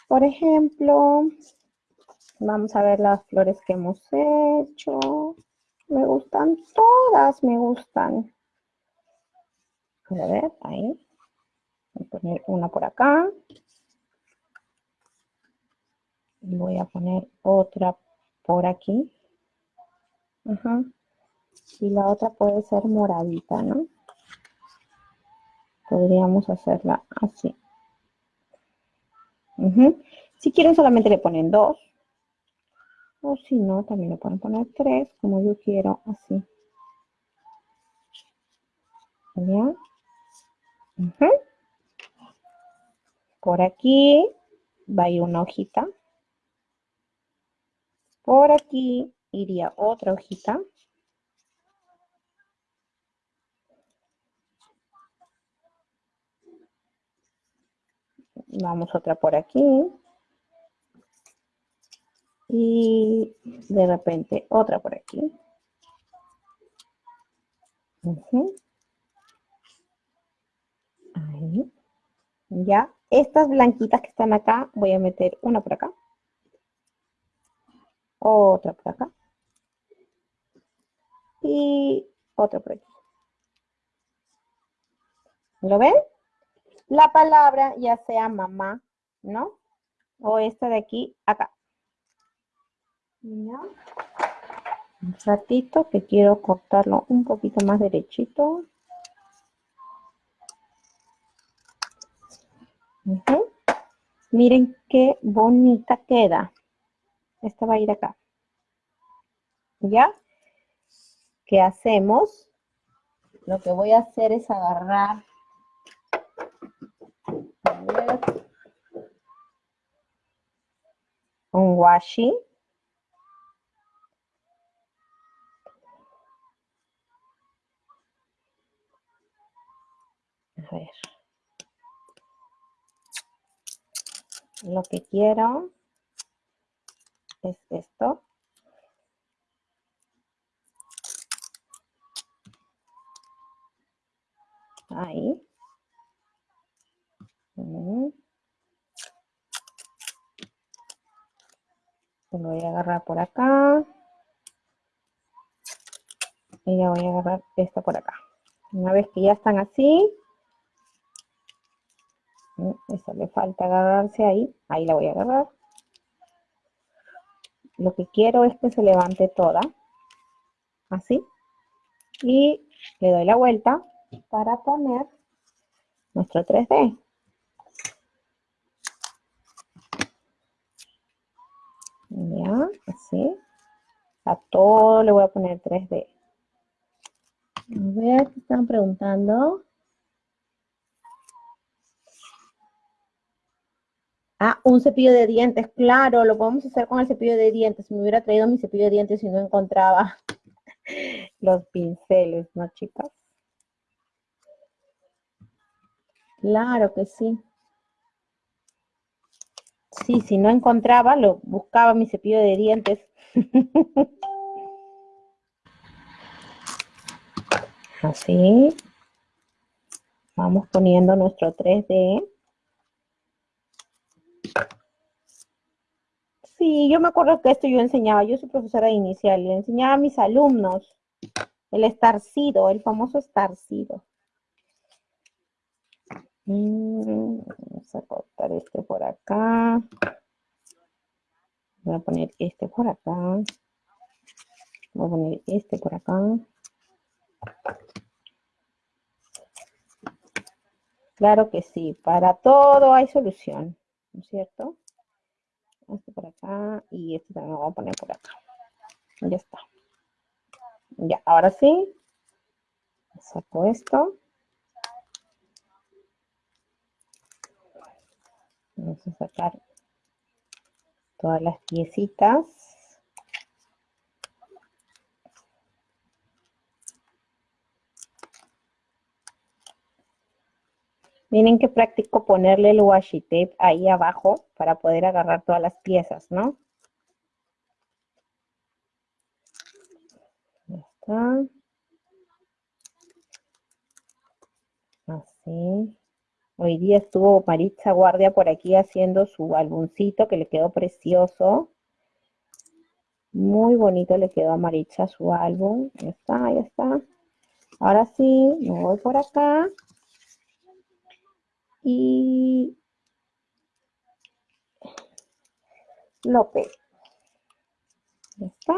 Speaker 1: Por ejemplo, vamos a ver las flores que hemos hecho. Me gustan todas, me gustan. A ver, ahí. Poner una por acá. Y voy a poner otra por aquí. Y la otra puede ser moradita, ¿no? Podríamos hacerla así. Si quieren solamente le ponen dos. O si no, también le pueden poner tres, como yo quiero, así. ¿Ya? Por aquí va a ir una hojita. Por aquí iría otra hojita. Vamos otra por aquí. Y de repente otra por aquí. Ahí. Ya. Estas blanquitas que están acá, voy a meter una por acá. Otra por acá. Y otra por aquí. ¿Lo ven? La palabra ya sea mamá, ¿no? O esta de aquí, acá. Un ratito que quiero cortarlo un poquito más derechito. Miren qué bonita queda. Esta va a ir acá. ¿Ya? ¿Qué hacemos? Lo que voy a hacer es agarrar un washi. A ver. Lo que quiero es esto. Ahí. Lo voy a agarrar por acá. Y ya voy a agarrar esta por acá. Una vez que ya están así, esa le falta agarrarse ahí, ahí la voy a agarrar. Lo que quiero es que se levante toda, así, y le doy la vuelta para poner nuestro 3D. Ya, así. A todo le voy a poner 3D. A ver, ¿qué están preguntando? Ah, un cepillo de dientes, claro, lo podemos hacer con el cepillo de dientes. Me hubiera traído mi cepillo de dientes y no encontraba los pinceles, ¿no, chicas? Claro que sí. Sí, si no encontraba, lo buscaba mi cepillo de dientes. Así. Vamos poniendo nuestro 3D. Sí, yo me acuerdo que esto yo enseñaba, yo soy profesora inicial, y enseñaba a mis alumnos el estarcido, el famoso estarcido. Mm, vamos a cortar este por acá. Voy a poner este por acá. Voy a poner este por acá. Claro que sí, para todo hay solución, ¿no es cierto? Este por acá y este también lo voy a poner por acá. Ya está. Ya, ahora sí. Saco esto. Vamos a sacar todas las piecitas. Miren qué práctico ponerle el washi tape ahí abajo para poder agarrar todas las piezas, ¿no? Ya está. Así. Hoy día estuvo Maritza Guardia por aquí haciendo su álbumcito que le quedó precioso. Muy bonito le quedó a Maritza su álbum. Ya está, ya está. Ahora sí, me voy por acá. Y López. Ya está.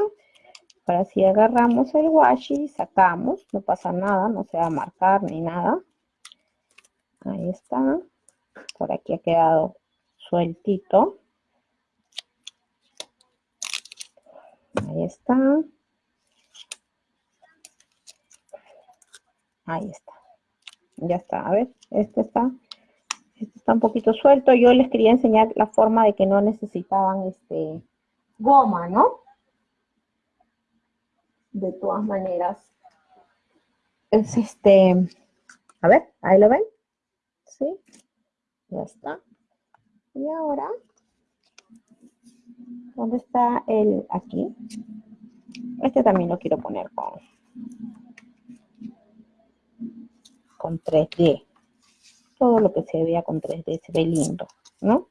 Speaker 1: Ahora sí agarramos el washi, sacamos, no pasa nada, no se va a marcar ni nada. Ahí está. Por aquí ha quedado sueltito. Ahí está. Ahí está. Ya está. A ver, este está, este está un poquito suelto. Yo les quería enseñar la forma de que no necesitaban este goma, ¿no? De todas maneras. Es este, a ver, ahí lo ven. ¿sí? Ya está. Y ahora, ¿dónde está el aquí? Este también lo quiero poner con, con 3D. Todo lo que se vea con 3D se ve lindo, ¿no?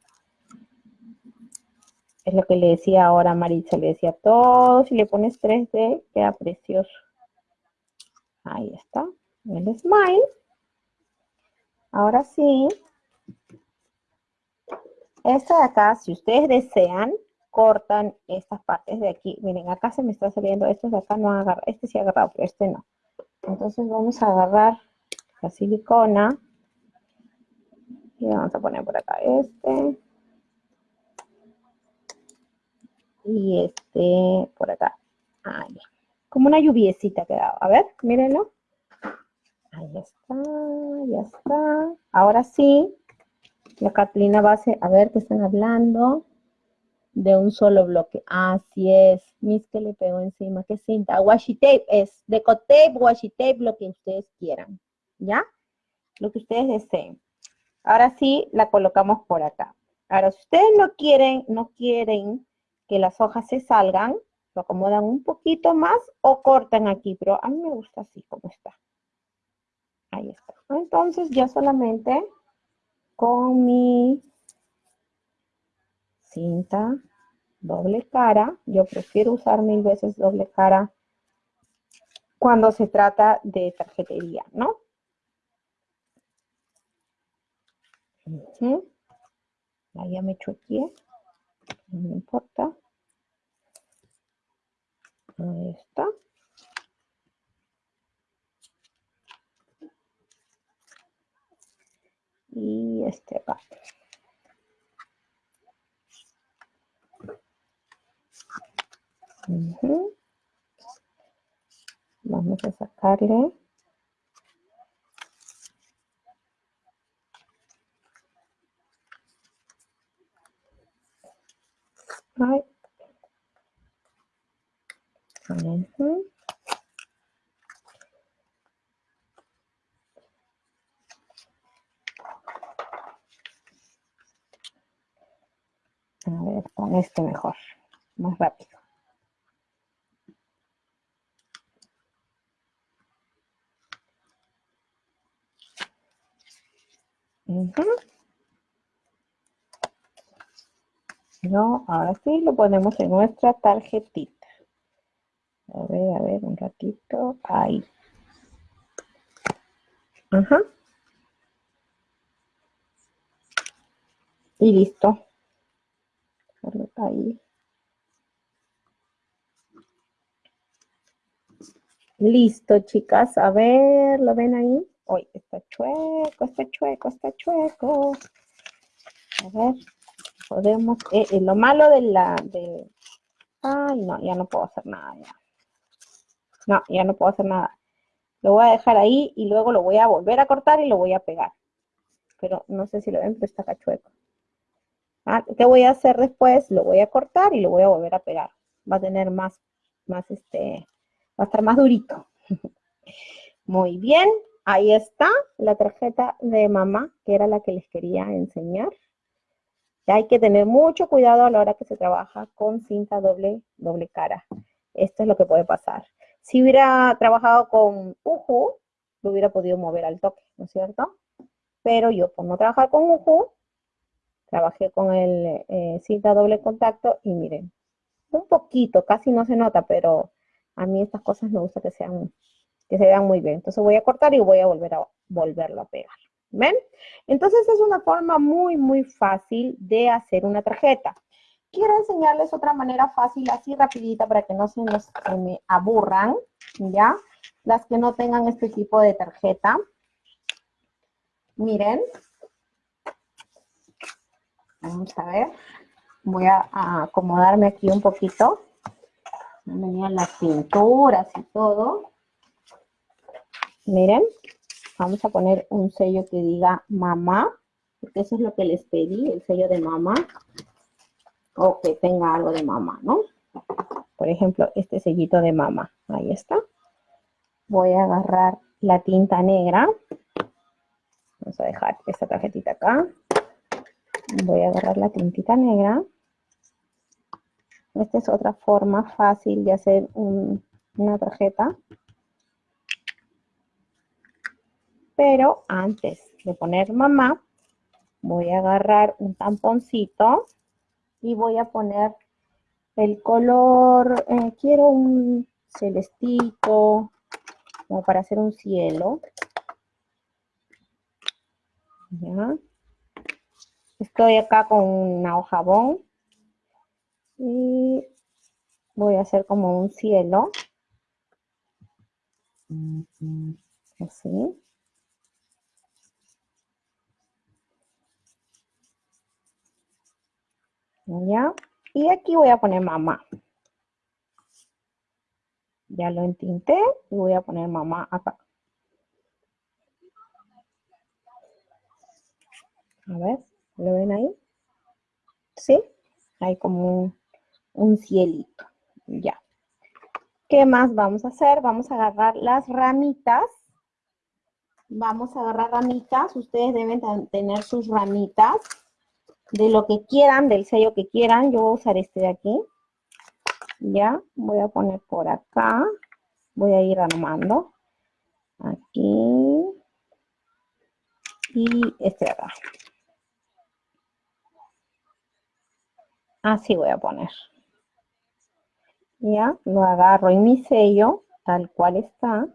Speaker 1: Es lo que le decía ahora a Maritza, le decía todo, si le pones 3D queda precioso. Ahí está, el smile. Ahora sí, esta de acá, si ustedes desean, cortan estas partes de aquí. Miren, acá se me está saliendo, estos de acá no agarra, este sí agarrado, pero este no. Entonces vamos a agarrar la silicona vamos a poner por acá este. Y este por acá. Ahí. Como una lluviecita quedado. A ver, mírenlo. Ahí está, ya está. Ahora sí, la cartulina base, a ver qué están hablando de un solo bloque. Así es. Mis que le pego encima. ¿Qué cinta? Washi tape es. Deco tape, washi tape, lo que ustedes quieran. ¿Ya? Lo que ustedes deseen. Ahora sí, la colocamos por acá. Ahora, si ustedes no quieren, no quieren que las hojas se salgan, lo acomodan un poquito más o cortan aquí, pero a mí me gusta así como está. Ahí está. Entonces ya solamente con mi cinta doble cara, yo prefiero usar mil veces doble cara cuando se trata de tarjetería, ¿no? Ahí ya me aquí, no me importa. Ahí está. Y este acá. Vamos a sacarle. A ver, con este mejor, más rápido. No, ahora sí lo ponemos en nuestra tarjetita. A ver, a ver, un ratito. Ahí. Ajá. Y listo. Ahí. Listo, chicas. A ver, ¿lo ven ahí? Uy, está chueco, está chueco, está chueco. A ver, Eh, eh, lo malo de la... De... Ay, no, ya no puedo hacer nada ya. No, ya no puedo hacer nada. Lo voy a dejar ahí y luego lo voy a volver a cortar y lo voy a pegar. Pero no sé si lo ven, pero está acá chueco. Ah, ¿Qué voy a hacer después? Lo voy a cortar y lo voy a volver a pegar. Va a tener más, más este, va a estar más durito. Muy bien, ahí está la tarjeta de mamá, que era la que les quería enseñar. Hay que tener mucho cuidado a la hora que se trabaja con cinta doble, doble cara. Esto es lo que puede pasar. Si hubiera trabajado con Uju, lo hubiera podido mover al toque, ¿no es cierto? Pero yo, no trabajar con Uju, trabajé con el eh, cinta doble contacto y miren, un poquito, casi no se nota, pero a mí estas cosas me gusta que sean, que se vean muy bien. Entonces voy a cortar y voy a volver a volverlo a pegar. ¿Ven? Entonces es una forma muy, muy fácil de hacer una tarjeta. Quiero enseñarles otra manera fácil, así rapidita, para que no se, nos, me aburran, ¿ya? Las que no tengan este tipo de tarjeta. Miren, Vamos a ver. Voy a, acomodarme aquí un poquito. Venían las pinturas y todo. Miren, vamos a poner un sello que diga mamá, porque eso es lo que les pedí, el sello de mamá, o que tenga algo de mamá, ¿no? Por ejemplo, este sellito de mamá, ahí está. Voy a agarrar la tinta negra. Vamos a dejar esta tarjetita acá voy a agarrar la tintita negra. Esta es otra forma fácil de hacer una tarjeta. Pero antes de poner mamá, voy a agarrar un tamponcito y voy a poner el color, eh, quiero un celestito, como para hacer un cielo. Estoy acá con una hoja jabón Y voy a hacer como un cielo. Así. ¿Ya? Y aquí voy a poner mamá. Ya lo entinté y voy a poner mamá acá. A ver, ¿lo ven ahí? ¿Sí? Hay como un, cielito. Ya. ¿Qué más vamos a hacer? Vamos a agarrar las ramitas. Vamos a agarrar ramitas. Ustedes deben tener sus ramitas de lo que quieran, del sello que quieran. Yo voy a usar este de aquí. Ya, voy a poner por acá. Voy a ir armando. Aquí. Y este de acá. Así voy a poner. Ya, lo agarro en mi sello, tal cual está.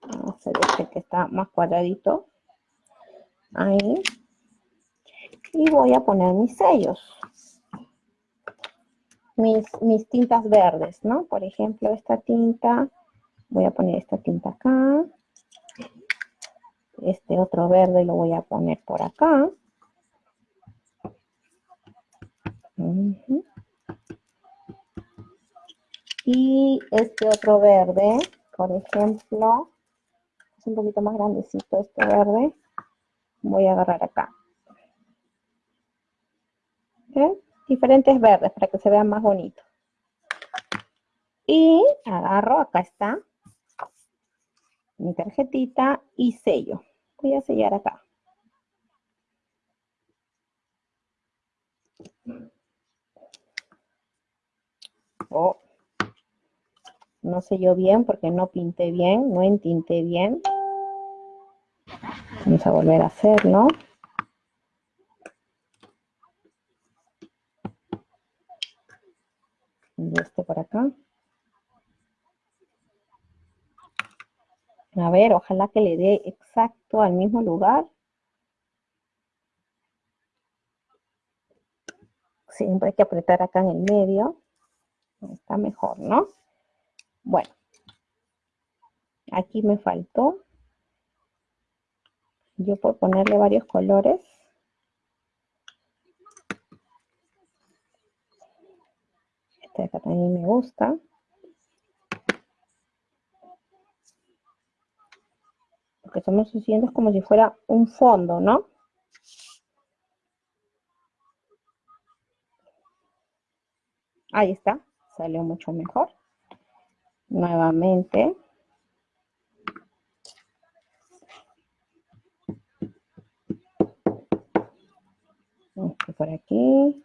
Speaker 1: Vamos a hacer este que está más cuadradito. Ahí. Y voy a poner mis sellos mis, tintas verdes, ¿no? Por ejemplo, esta tinta, voy a poner esta tinta acá. Este otro verde lo voy a poner por acá. Y este otro verde, por ejemplo, es un poquito más grandecito este verde, voy a agarrar acá. ¿Okay? diferentes verdes para que se vean más bonitos. Y agarro, acá está, mi tarjetita y sello. Voy a sellar acá. Oh, no selló bien porque no pinté bien, no entinté bien. Vamos a volver a hacerlo. Por acá. A ver, ojalá que le dé exacto al mismo lugar. Siempre hay que apretar acá en el medio. Está mejor, ¿no? Bueno. Aquí me faltó. Yo por ponerle varios colores. Este acá también me gusta. Lo que estamos haciendo es como si fuera un fondo, ¿no? Ahí está, salió mucho mejor. Nuevamente. Por aquí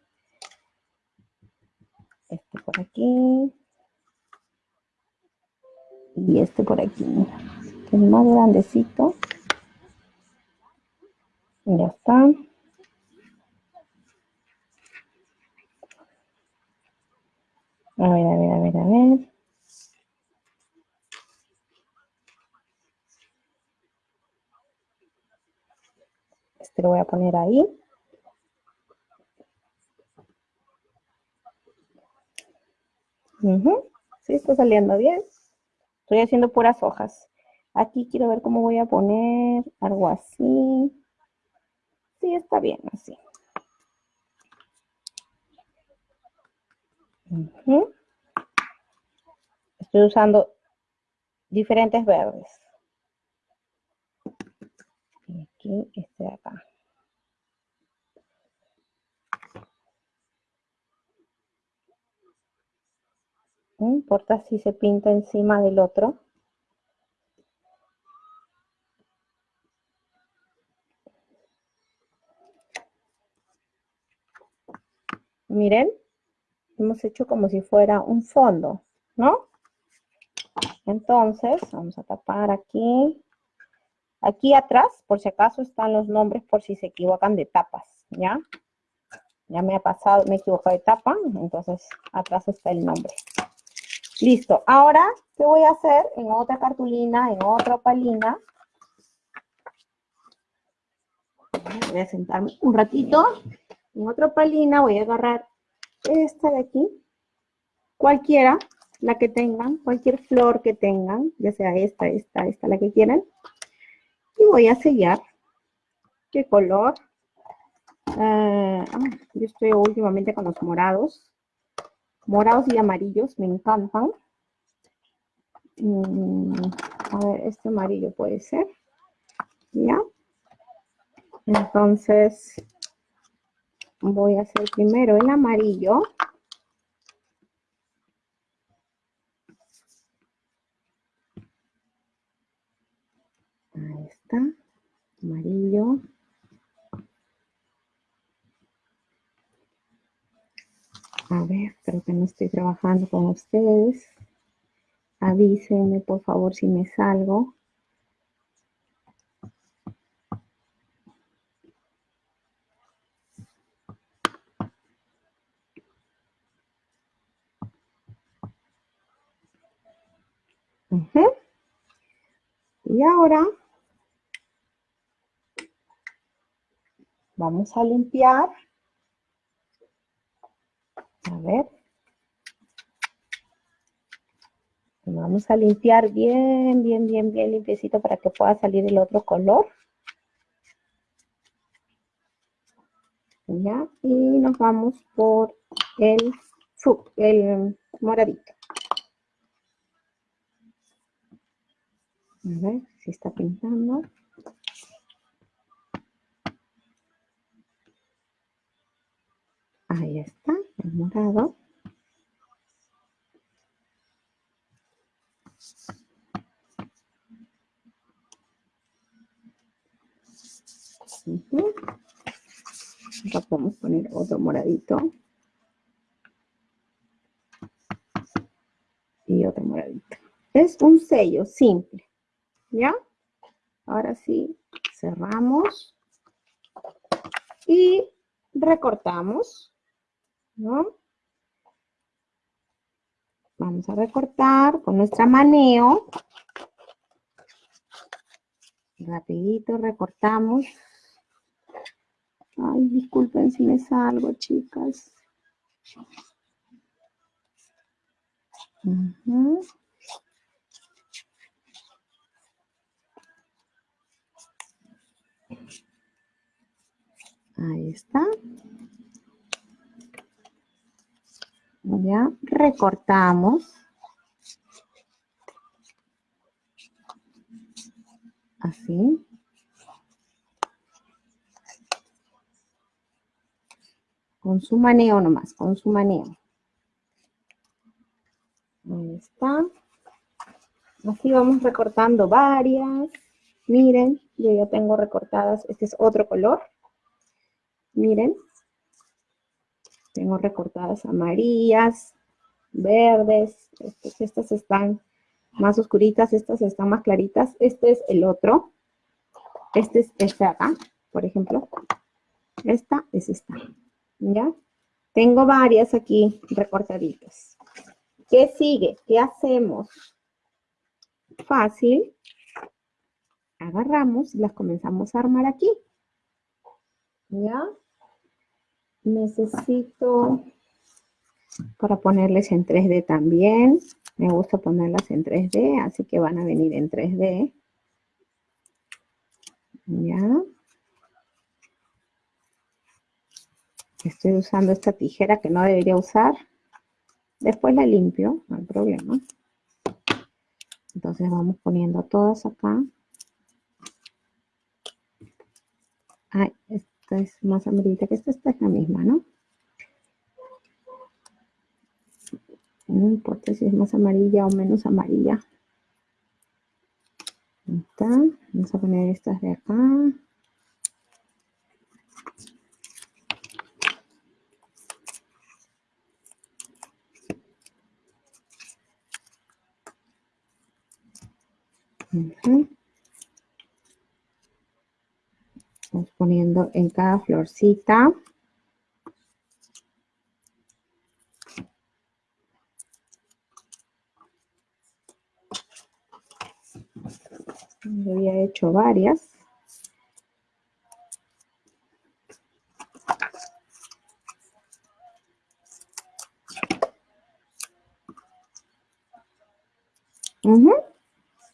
Speaker 1: este por aquí. Y este por aquí el más grandecito. Ya está. A ver, a ver, a ver, a ver. Este lo voy a poner ahí Sí, está saliendo bien. Estoy haciendo puras hojas. Aquí quiero ver cómo voy a poner algo así. Sí, está bien así. Estoy usando diferentes verdes. Y aquí este de acá. No importa si se pinta encima del otro. Miren, hemos hecho como si fuera un fondo, ¿no? Entonces, vamos a tapar aquí. Aquí atrás, por si acaso, están los nombres por si se equivocan de tapas, ¿ya? Ya me ha pasado, me equivoco de tapa, entonces atrás está el nombre. Listo. Ahora, ¿qué voy a hacer? En otra cartulina, en otra palina. Voy a sentarme un ratito. En otra palina voy a agarrar esta de aquí, cualquiera, la que tengan, cualquier flor que tengan, ya sea esta, esta, esta, la que quieran. Y voy a sellar. ¿Qué color? Ah, ah, yo estoy últimamente con los morados. Morados y amarillos, me encantan. Mm, a ver, este amarillo puede ser. ¿Ya? Entonces, voy a hacer primero el amarillo. Ahí está, amarillo. A que no estoy trabajando con ustedes. Avísenme, por favor, si me salgo. Y ahora vamos a limpiar. A ver. Vamos a limpiar bien, bien, bien, bien limpiecito para que pueda salir el otro color. ¿Ya? Y nos vamos por el, el moradito. A ver si está pintando. Ahí está, el morado. Acá podemos poner otro moradito. Y otro moradito. Es un sello simple. ¿Ya? Ahora sí, cerramos. Y recortamos. ¿No? Vamos a recortar con nuestra maneo. Rapidito recortamos. Ay, disculpen si me salgo, chicas. Ahí está. Ya recortamos. Así. Con su maneo nomás, con su maneo. Ahí está. Así vamos recortando varias. Miren, yo ya tengo recortadas. Este es otro color. Miren. Tengo recortadas amarillas, verdes. Estas, están más oscuritas, estas están más claritas. Este es el otro. Este es este acá, por ejemplo. Esta es esta. ¿Ya? Tengo varias aquí recortaditas. ¿Qué sigue? ¿Qué hacemos? Fácil. Agarramos y las comenzamos a armar aquí. ¿Ya? Necesito para ponerles en 3D también. Me gusta ponerlas en 3D, así que van a venir en 3D. ¿Ya? Estoy usando esta tijera que no debería usar. Después la limpio, no hay problema. Entonces vamos poniendo todas acá. Ay, esta es más amarillita que esta, esta es la misma, ¿no? No importa si es más amarilla o menos amarilla. Ahí está. Vamos a poner estas de acá. Uh. Vamos poniendo en cada florcita. Yo había hecho varias. Uh.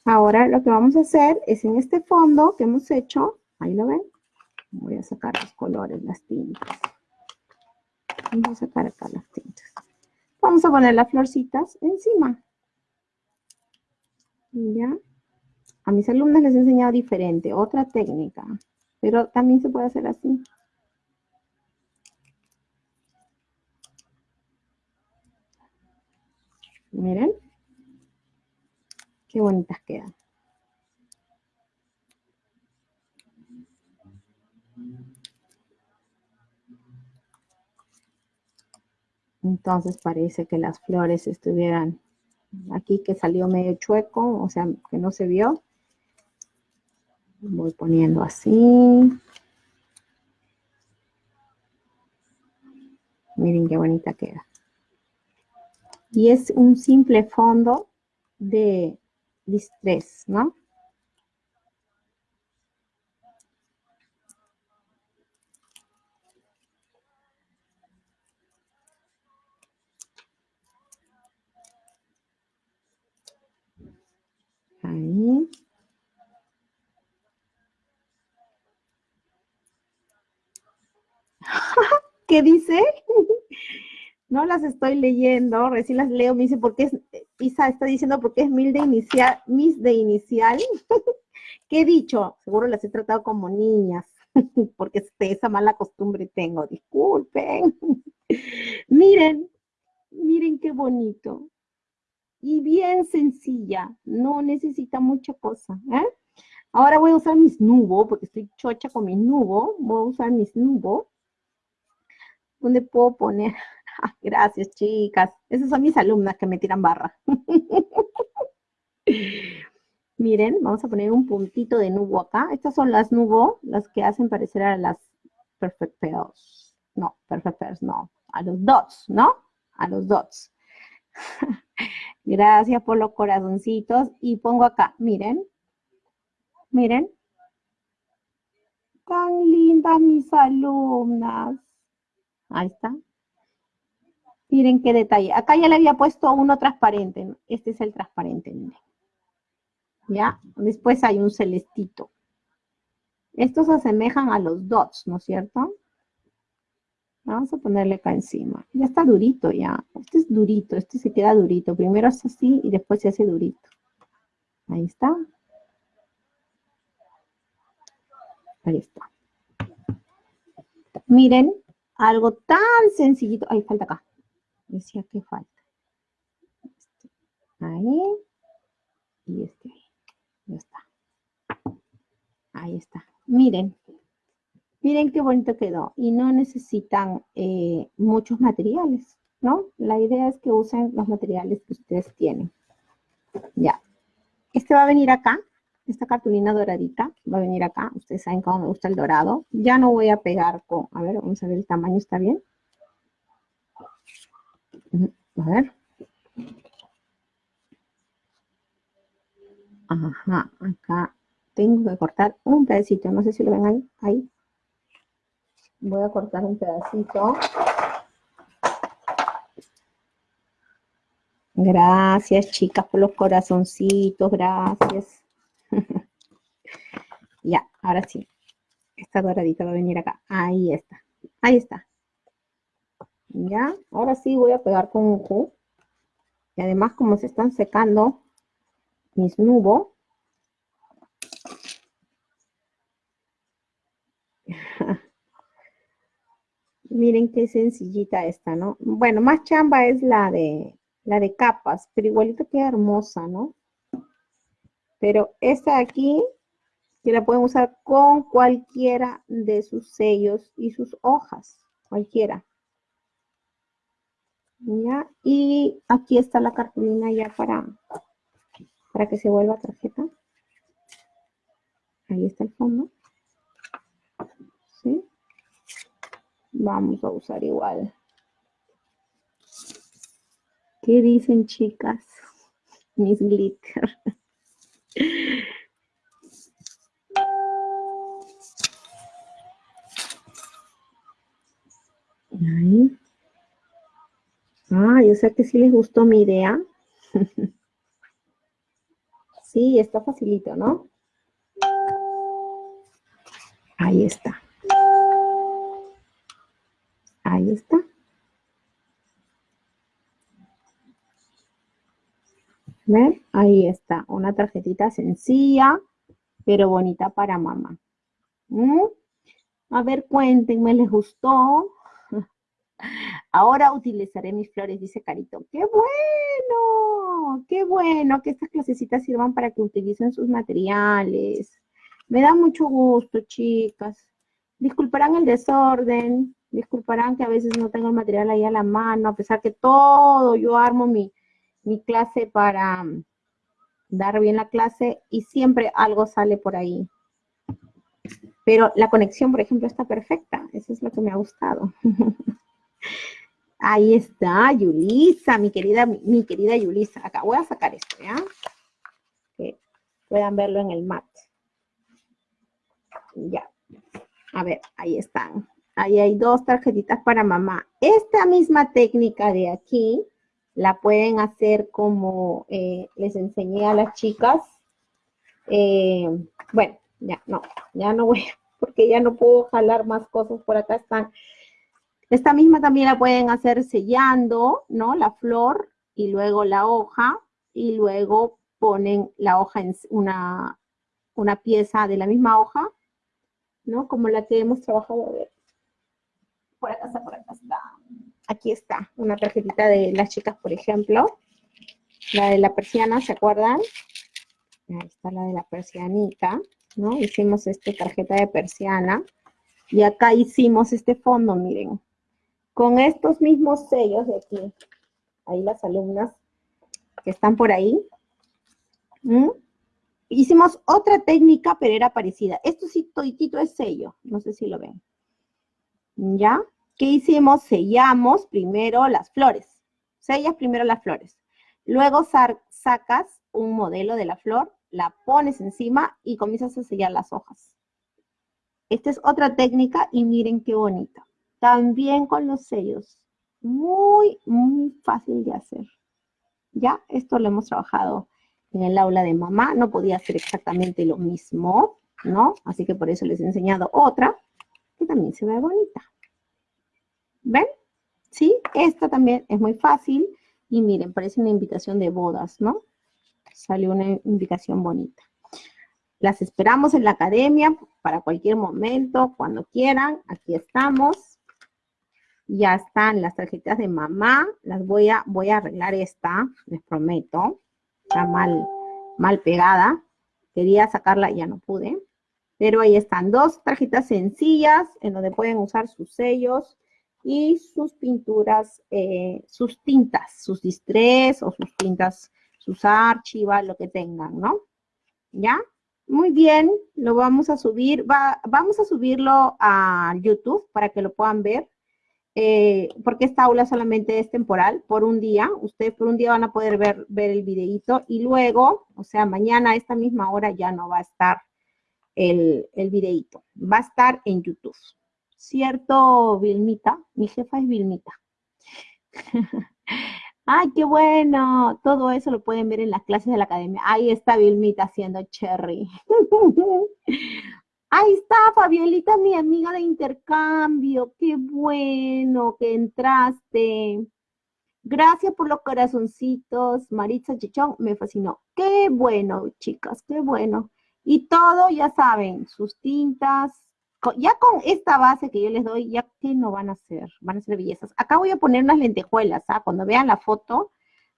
Speaker 1: Ahora lo que vamos a hacer es en este fondo que hemos hecho, ahí lo ven, voy a sacar los colores, las tintas. Vamos a sacar acá las tintas. Vamos a poner las florcitas encima. ¿Ya? A mis alumnos les he enseñado diferente, otra técnica, pero también se puede hacer así. Miren. Qué bonitas quedan. Entonces parece que las flores estuvieran aquí que salió medio chueco, o sea, que no se vio. Voy poniendo así. Miren qué bonita queda. Y es un simple fondo de distrés, ¿no? Ahí. ¿Qué dice? No las estoy leyendo, recién las leo, me dice, ¿por qué es, Isa está diciendo por qué es mil de inicial, mis de inicial? ¿Qué he dicho? Seguro las he tratado como niñas, porque esa mala costumbre tengo, disculpen. miren, miren qué bonito. Y bien sencilla, no necesita mucha cosa, ¿eh? Ahora voy a usar mis nubos, porque estoy chocha con mis nubos, voy a usar mis nubos, donde puedo poner Gracias, chicas. Esas son mis alumnas que me tiran barra. Miren, vamos a poner un puntito de nubo acá. Estas son las nubo, las que hacen parecer a las perfect. No, perfect no. A los dots, ¿no? A los dots. Gracias por los corazoncitos. Y pongo acá, miren. Miren. Tan lindas mis alumnas. Ahí está. Miren qué detalle. Acá ya le había puesto uno transparente. Este es el transparente. ¿Ya? Después hay un celestito. Estos se asemejan a los dots, ¿no es cierto? Vamos a ponerle acá encima. Ya está durito ya. Este es durito, este se queda durito. Primero es así y después se hace durito. Ahí está. Ahí está. Miren, algo tan sencillito. Ahí falta acá decía que falta. Este, ahí. Y este ahí. Ya está. Ahí está. Miren. Miren qué bonito quedó. Y no necesitan eh, muchos materiales, ¿no? La idea es que usen los materiales que ustedes tienen. Ya. Este va a venir acá. Esta cartulina doradita va a venir acá. Ustedes saben cómo me gusta el dorado. Ya no voy a pegar con... A ver, vamos a ver el tamaño. ¿Está bien? A ver. Ajá, acá tengo que cortar un pedacito. No sé si lo ven ahí. Ahí. Voy a cortar un pedacito. Gracias, chicas, por los corazoncitos. Gracias. ya, ahora sí. Esta doradita va a venir acá. Ahí está. Ahí está. ¿Ya? Ahora sí voy a pegar con un Q. Y además como se están secando mis nubos, Miren qué sencillita esta, ¿no? Bueno, más chamba es la de, la de capas, pero igualito queda hermosa, ¿no? Pero esta de aquí, que la pueden usar con cualquiera de sus sellos y sus hojas, cualquiera. Y aquí está la cartulina ya para, para que se vuelva tarjeta. Ahí está el fondo. ¿Sí? Vamos a usar igual. ¿Qué dicen, chicas? Mis glitter. Ahí. Ah, yo sé que sí les gustó mi idea. Sí, está facilito, ¿no? Ahí está. Ahí está. ¿Ven? Ahí está, una tarjetita sencilla, pero bonita para mamá. ¿Mm? A ver, cuéntenme, ¿les gustó? Ahora utilizaré mis flores, dice Carito. ¡Qué bueno! ¡Qué bueno que estas clasecitas sirvan para que utilicen sus materiales! Me da mucho gusto, chicas. Disculparán el desorden, disculparán que a veces no tengo el material ahí a la mano, a pesar que todo, yo armo mi, clase para mm, dar bien la clase y siempre algo sale por ahí. Pero la conexión, por ejemplo, está perfecta. Eso es lo que me ha gustado. Ahí está, Yulisa, mi querida, mi querida Yulisa. Acá voy a sacar esto, ¿ya? Que puedan verlo en el mat. Ya. A ver, ahí están. Ahí hay dos tarjetitas para mamá. Esta misma técnica de aquí la pueden hacer como eh, les enseñé a las chicas. Eh, bueno, ya no, ya no voy, porque ya no puedo jalar más cosas. Por acá están esta misma también la pueden hacer sellando, ¿no? La flor y luego la hoja y luego ponen la hoja en una, una pieza de la misma hoja, ¿no? Como la que hemos trabajado. A ver. Por acá está, por acá está. Aquí está, una tarjetita de las chicas, por ejemplo. La de la persiana, ¿se acuerdan? Ahí está la de la persianita, ¿no? Hicimos esta tarjeta de persiana. Y acá hicimos este fondo, miren con estos mismos sellos de aquí, ahí las alumnas que están por ahí, hicimos otra técnica, pero era parecida. Esto sí, toditito es sello, no sé si lo ven. ¿Ya? ¿Qué hicimos? Sellamos primero las flores. Sellas primero las flores. Luego sacas un modelo de la flor, la pones encima y comienzas a sellar las hojas. Esta es otra técnica y miren qué bonita. También con los sellos. Muy, muy fácil de hacer. Ya, esto lo hemos trabajado en el aula de mamá. No podía hacer exactamente lo mismo, ¿no? Así que por eso les he enseñado otra que también se ve bonita. ¿Ven? Sí, esta también es muy fácil. Y miren, parece una invitación de bodas, ¿no? Salió una invitación bonita. Las esperamos en la academia para cualquier momento, cuando quieran. Aquí estamos ya están las tarjetas de mamá, las voy a, voy a arreglar esta, les prometo, está mal, mal pegada, quería sacarla y ya no pude, pero ahí están dos tarjetas sencillas en donde pueden usar sus sellos y sus pinturas, eh, sus tintas, sus distress o sus tintas, sus archivas, lo que tengan, ¿no? ¿Ya? Muy bien, lo vamos a subir, va, vamos a subirlo a YouTube para que lo puedan ver eh, porque esta aula solamente es temporal, por un día. Ustedes por un día van a poder ver, ver el videito y luego, o sea, mañana a esta misma hora ya no va a estar el, el videito. Va a estar en YouTube. ¿Cierto, Vilmita? Mi jefa es Vilmita. ¡Ay, qué bueno! Todo eso lo pueden ver en las clases de la academia. Ahí está Vilmita haciendo cherry. Ahí está, Fabielita, mi amiga de intercambio. Qué bueno que entraste. Gracias por los corazoncitos. Maritza Chichón, me fascinó. Qué bueno, chicas, qué bueno. Y todo, ya saben, sus tintas. Ya con esta base que yo les doy, ya que no van a ser, van a ser bellezas. Acá voy a poner unas lentejuelas, ¿ah? Cuando vean la foto,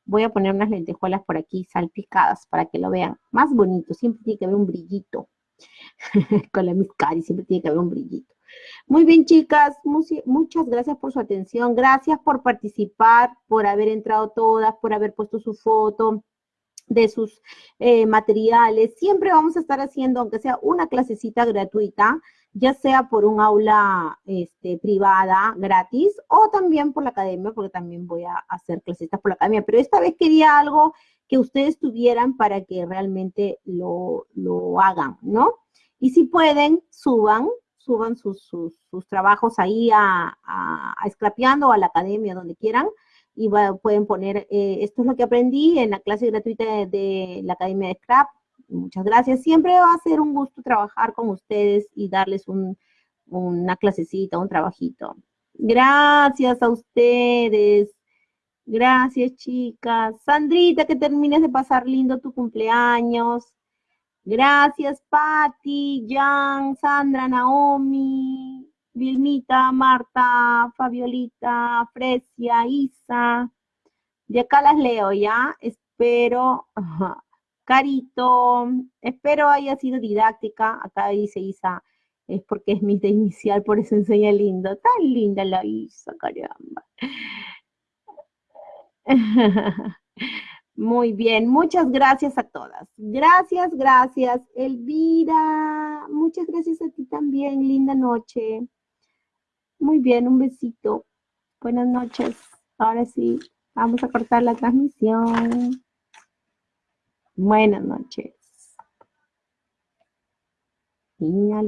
Speaker 1: voy a poner unas lentejuelas por aquí salpicadas para que lo vean más bonito. Siempre tiene que haber un brillito. con la y siempre tiene que haber un brillito. Muy bien, chicas, muchas gracias por su atención, gracias por participar, por haber entrado todas, por haber puesto su foto de sus eh, materiales. Siempre vamos a estar haciendo, aunque sea una clasecita gratuita, ya sea por un aula este, privada gratis o también por la academia, porque también voy a hacer clasecitas por la academia. Pero esta vez quería algo que ustedes tuvieran para que realmente lo, hagan, ¿no? Y si pueden, suban, suban sus, trabajos ahí a, a, Escrapeando o a la academia, donde quieran, y pueden poner, eh, esto es lo que aprendí en la clase gratuita de, la Academia de Scrap, Muchas gracias. Siempre va a ser un gusto trabajar con ustedes y darles una clasecita, un trabajito. Gracias a ustedes. Gracias, chicas. Sandrita, que termines de pasar lindo tu cumpleaños. Gracias, Patti, Jan, Sandra, Naomi, Vilmita, Marta, Fabiolita, Fresia, Isa. De acá las leo, ¿ya? Espero, Carito, espero haya sido didáctica. Acá dice Isa, es porque es mi de inicial, por eso enseña lindo. Tan linda la Isa, caramba. Muy bien, muchas gracias a todas. Gracias, gracias. Elvira, muchas gracias a ti también. Linda noche. Muy bien, un besito. Buenas noches. Ahora sí, vamos a cortar la transmisión. Buenas noches.